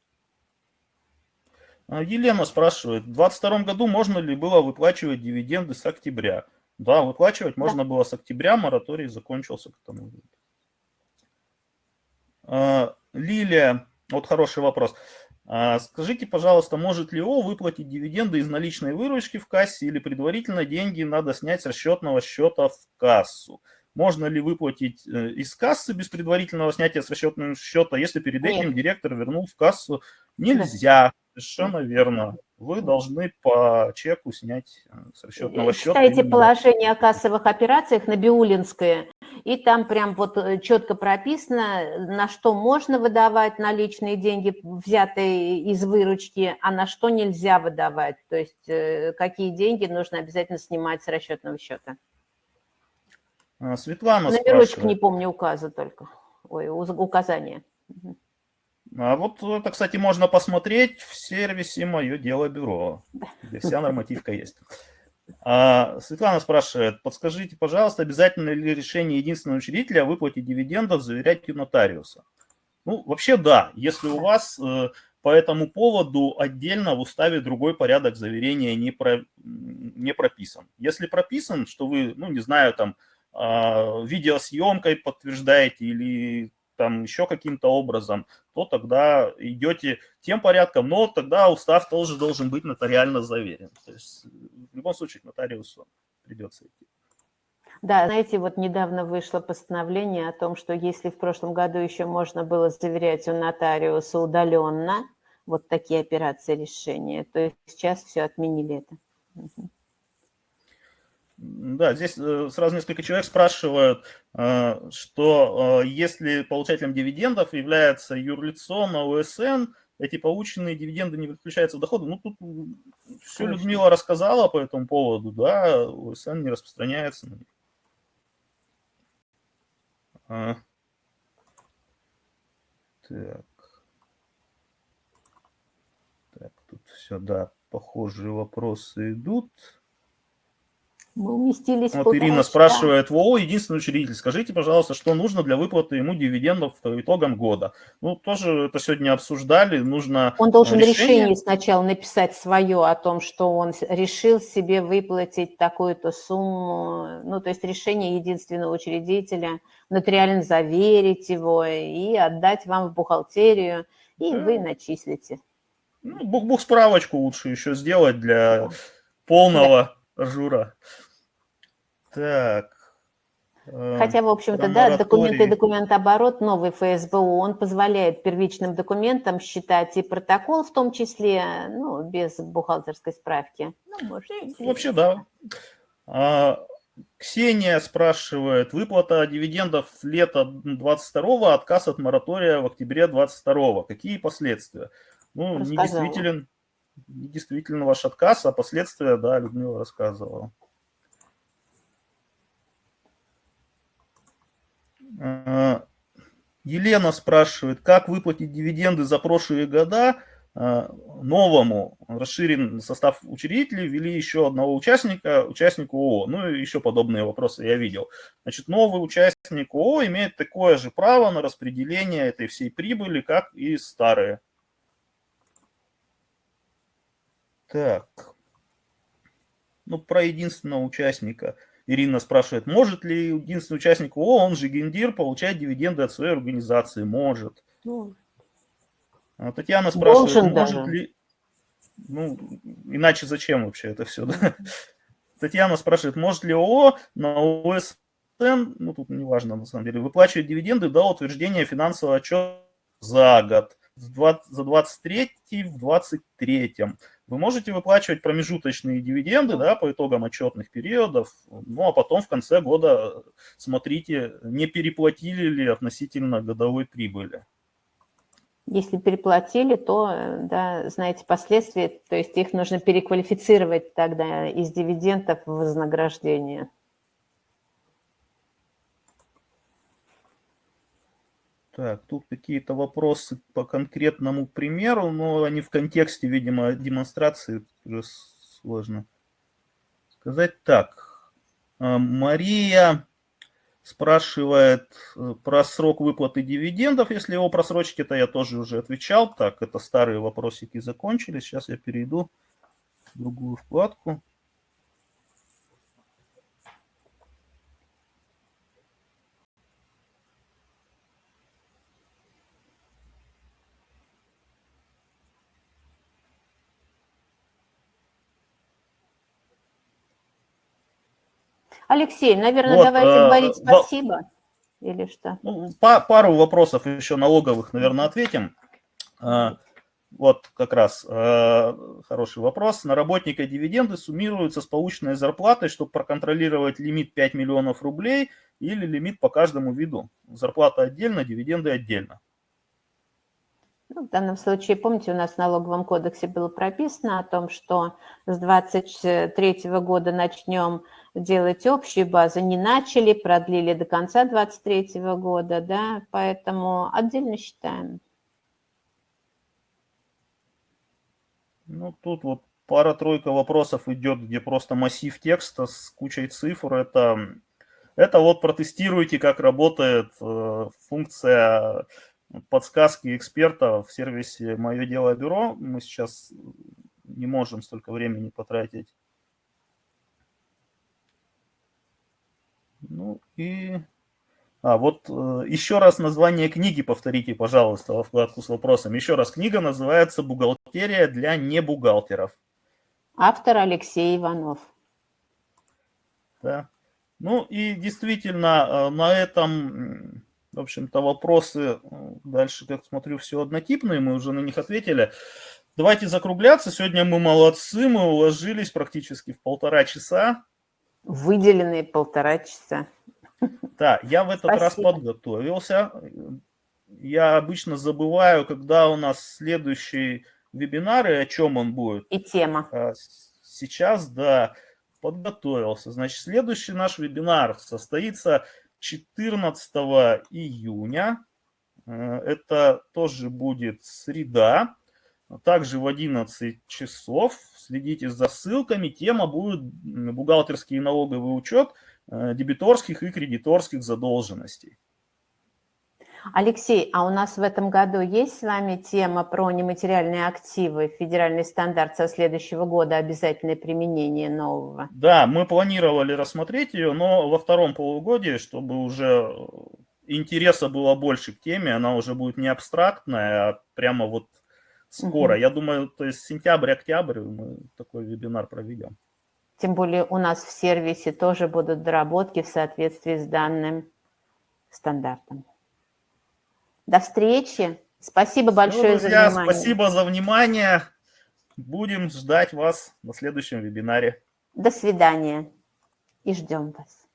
Елена спрашивает, в 2022 году можно ли было выплачивать дивиденды с октября? Да, выплачивать можно было с октября, мораторий закончился к тому. А, Лилия, вот хороший вопрос. А, скажите, пожалуйста, может ли ООО выплатить дивиденды из наличной выручки в кассе или предварительно деньги надо снять с расчетного счета в кассу? Можно ли выплатить э, из кассы без предварительного снятия с расчетного счета, если перед этим директор вернул в кассу? Нельзя. Совершенно верно. Вы должны по чеку снять э, с расчетного счета. Читайте положение о кассовых операциях на Биулинское, и там прям вот э, четко прописано, на что можно выдавать наличные деньги, взятые из выручки, а на что нельзя выдавать. То есть э, какие деньги нужно обязательно снимать с расчетного счета. Светлана Номерочек не помню указа только. Ой, указания. А вот это, кстати, можно посмотреть в сервисе «Мое дело бюро», где вся нормативка есть. А, Светлана спрашивает, подскажите, пожалуйста, обязательно ли решение единственного учредителя о выплате дивидендов заверять у нотариуса? Ну, вообще да, если у вас э, по этому поводу отдельно в уставе другой порядок заверения не, про, не прописан. Если прописан, что вы, ну, не знаю, там, э, видеосъемкой подтверждаете или там еще каким-то образом, то тогда идете тем порядком, но тогда устав тоже должен быть нотариально заверен. То есть в любом случае к нотариусу придется идти. Да, знаете, вот недавно вышло постановление о том, что если в прошлом году еще можно было заверять у нотариуса удаленно вот такие операции решения, то сейчас все отменили это. Да, здесь э, сразу несколько человек спрашивают, э, что э, если получателем дивидендов является юрлицо на УСН, эти полученные дивиденды не включаются в доходы. Ну, тут все Конечно. Людмила рассказала по этому поводу, да, УСН не распространяется на них. А. Так. Так, тут все, да, похожие вопросы идут. Мы уместились Вот Ирина часа. спрашивает, ВОО, единственный учредитель, скажите, пожалуйста, что нужно для выплаты ему дивидендов по итогам года? Ну, тоже это сегодня обсуждали, нужно Он должен решение, решение сначала написать свое о том, что он решил себе выплатить такую-то сумму, ну, то есть решение единственного учредителя, нотариально заверить его и отдать вам в бухгалтерию, и да. вы начислите. Ну, бух справочку лучше еще сделать для полного да. жура. Так. Э, Хотя, в общем-то, да, документы и документооборот, новый ФСБУ, он позволяет первичным документам считать и протокол, в том числе, ну, без бухгалтерской справки. Ну, может, Вообще, да. А, Ксения спрашивает, выплата дивидендов лета 22 отказ от моратория в октябре 22 Какие последствия? Ну, недействителен, недействителен ваш отказ, а последствия, да, Людмила рассказывала. Елена спрашивает, как выплатить дивиденды за прошлые года э, новому расширен состав учредителей, ввели еще одного участника, участнику ООО. Ну и еще подобные вопросы я видел. Значит, новый участник ООО имеет такое же право на распределение этой всей прибыли, как и старые. Так. Ну, про единственного участника – Ирина спрашивает, может ли единственный участник ООО, он же гендир, получать дивиденды от своей организации? Может. Ну, а Татьяна спрашивает, может даже. ли... Ну, иначе зачем вообще это все? Да? Татьяна спрашивает, может ли ООО на ОСН, ну тут неважно на самом деле, выплачивать дивиденды до утверждения финансового отчета за год, за 23 в 23 вы можете выплачивать промежуточные дивиденды да, по итогам отчетных периодов, ну а потом в конце года смотрите, не переплатили ли относительно годовой прибыли. Если переплатили, то, да, знаете, последствия, то есть их нужно переквалифицировать тогда из дивидендов в вознаграждение. Так, тут какие-то вопросы по конкретному примеру, но они в контексте, видимо, демонстрации уже сложно сказать. Так, а, Мария спрашивает э, про срок выплаты дивидендов. Если его просрочить, это я тоже уже отвечал. Так, это старые вопросики закончились. Сейчас я перейду в другую вкладку. Алексей, наверное, вот, давайте э, говорить спасибо или что? Ну, пару вопросов еще налоговых, наверное, ответим. Э, вот как раз э, хороший вопрос. На работника дивиденды суммируются с полученной зарплатой, чтобы проконтролировать лимит 5 миллионов рублей или лимит по каждому виду. Зарплата отдельно, дивиденды отдельно. Ну, в данном случае, помните, у нас в налоговом кодексе было прописано о том, что с 2023 года начнем делать общую базу. Не начали, продлили до конца 2023 года, да, поэтому отдельно считаем. Ну, тут вот пара-тройка вопросов идет, где просто массив текста с кучей цифр. Это, это вот протестируйте, как работает э, функция подсказки эксперта в сервисе «Мое дело бюро». Мы сейчас не можем столько времени потратить. Ну и... А, вот э, еще раз название книги повторите, пожалуйста, во вкладку с вопросом. Еще раз, книга называется «Бухгалтерия для небухгалтеров». Автор Алексей Иванов. Да. Ну и действительно, э, на этом в общем-то, вопросы э, дальше, как смотрю, все однотипные, мы уже на них ответили. Давайте закругляться. Сегодня мы молодцы, мы уложились практически в полтора часа. Выделенные полтора часа. Да, я в этот раз Спасибо. подготовился. Я обычно забываю, когда у нас следующий вебинар и о чем он будет. И тема. А Сейчас, да, подготовился. Значит, следующий наш вебинар состоится 14 июня. Э, Это тоже будет среда, также в 11 часов. Следите за ссылками. Тема будет бухгалтерский и налоговый учет э, дебиторских и кредиторских задолженностей. Алексей, а у нас в этом году есть с вами тема про нематериальные активы, федеральный стандарт со следующего года, обязательное применение нового? Да, мы планировали рассмотреть ее, но во втором полугодии, чтобы уже э, интереса было больше к теме, она уже будет не абстрактная, а прямо вот скоро. Мгм. Я думаю, то есть сентябрь-октябрь мы такой вебинар проведем. Тем более у нас в сервисе тоже будут доработки в соответствии с данным стандартом. До встречи. Спасибо большое друзья, за внимание. спасибо за внимание. Будем ждать вас на следующем вебинаре. До свидания. И ждем вас.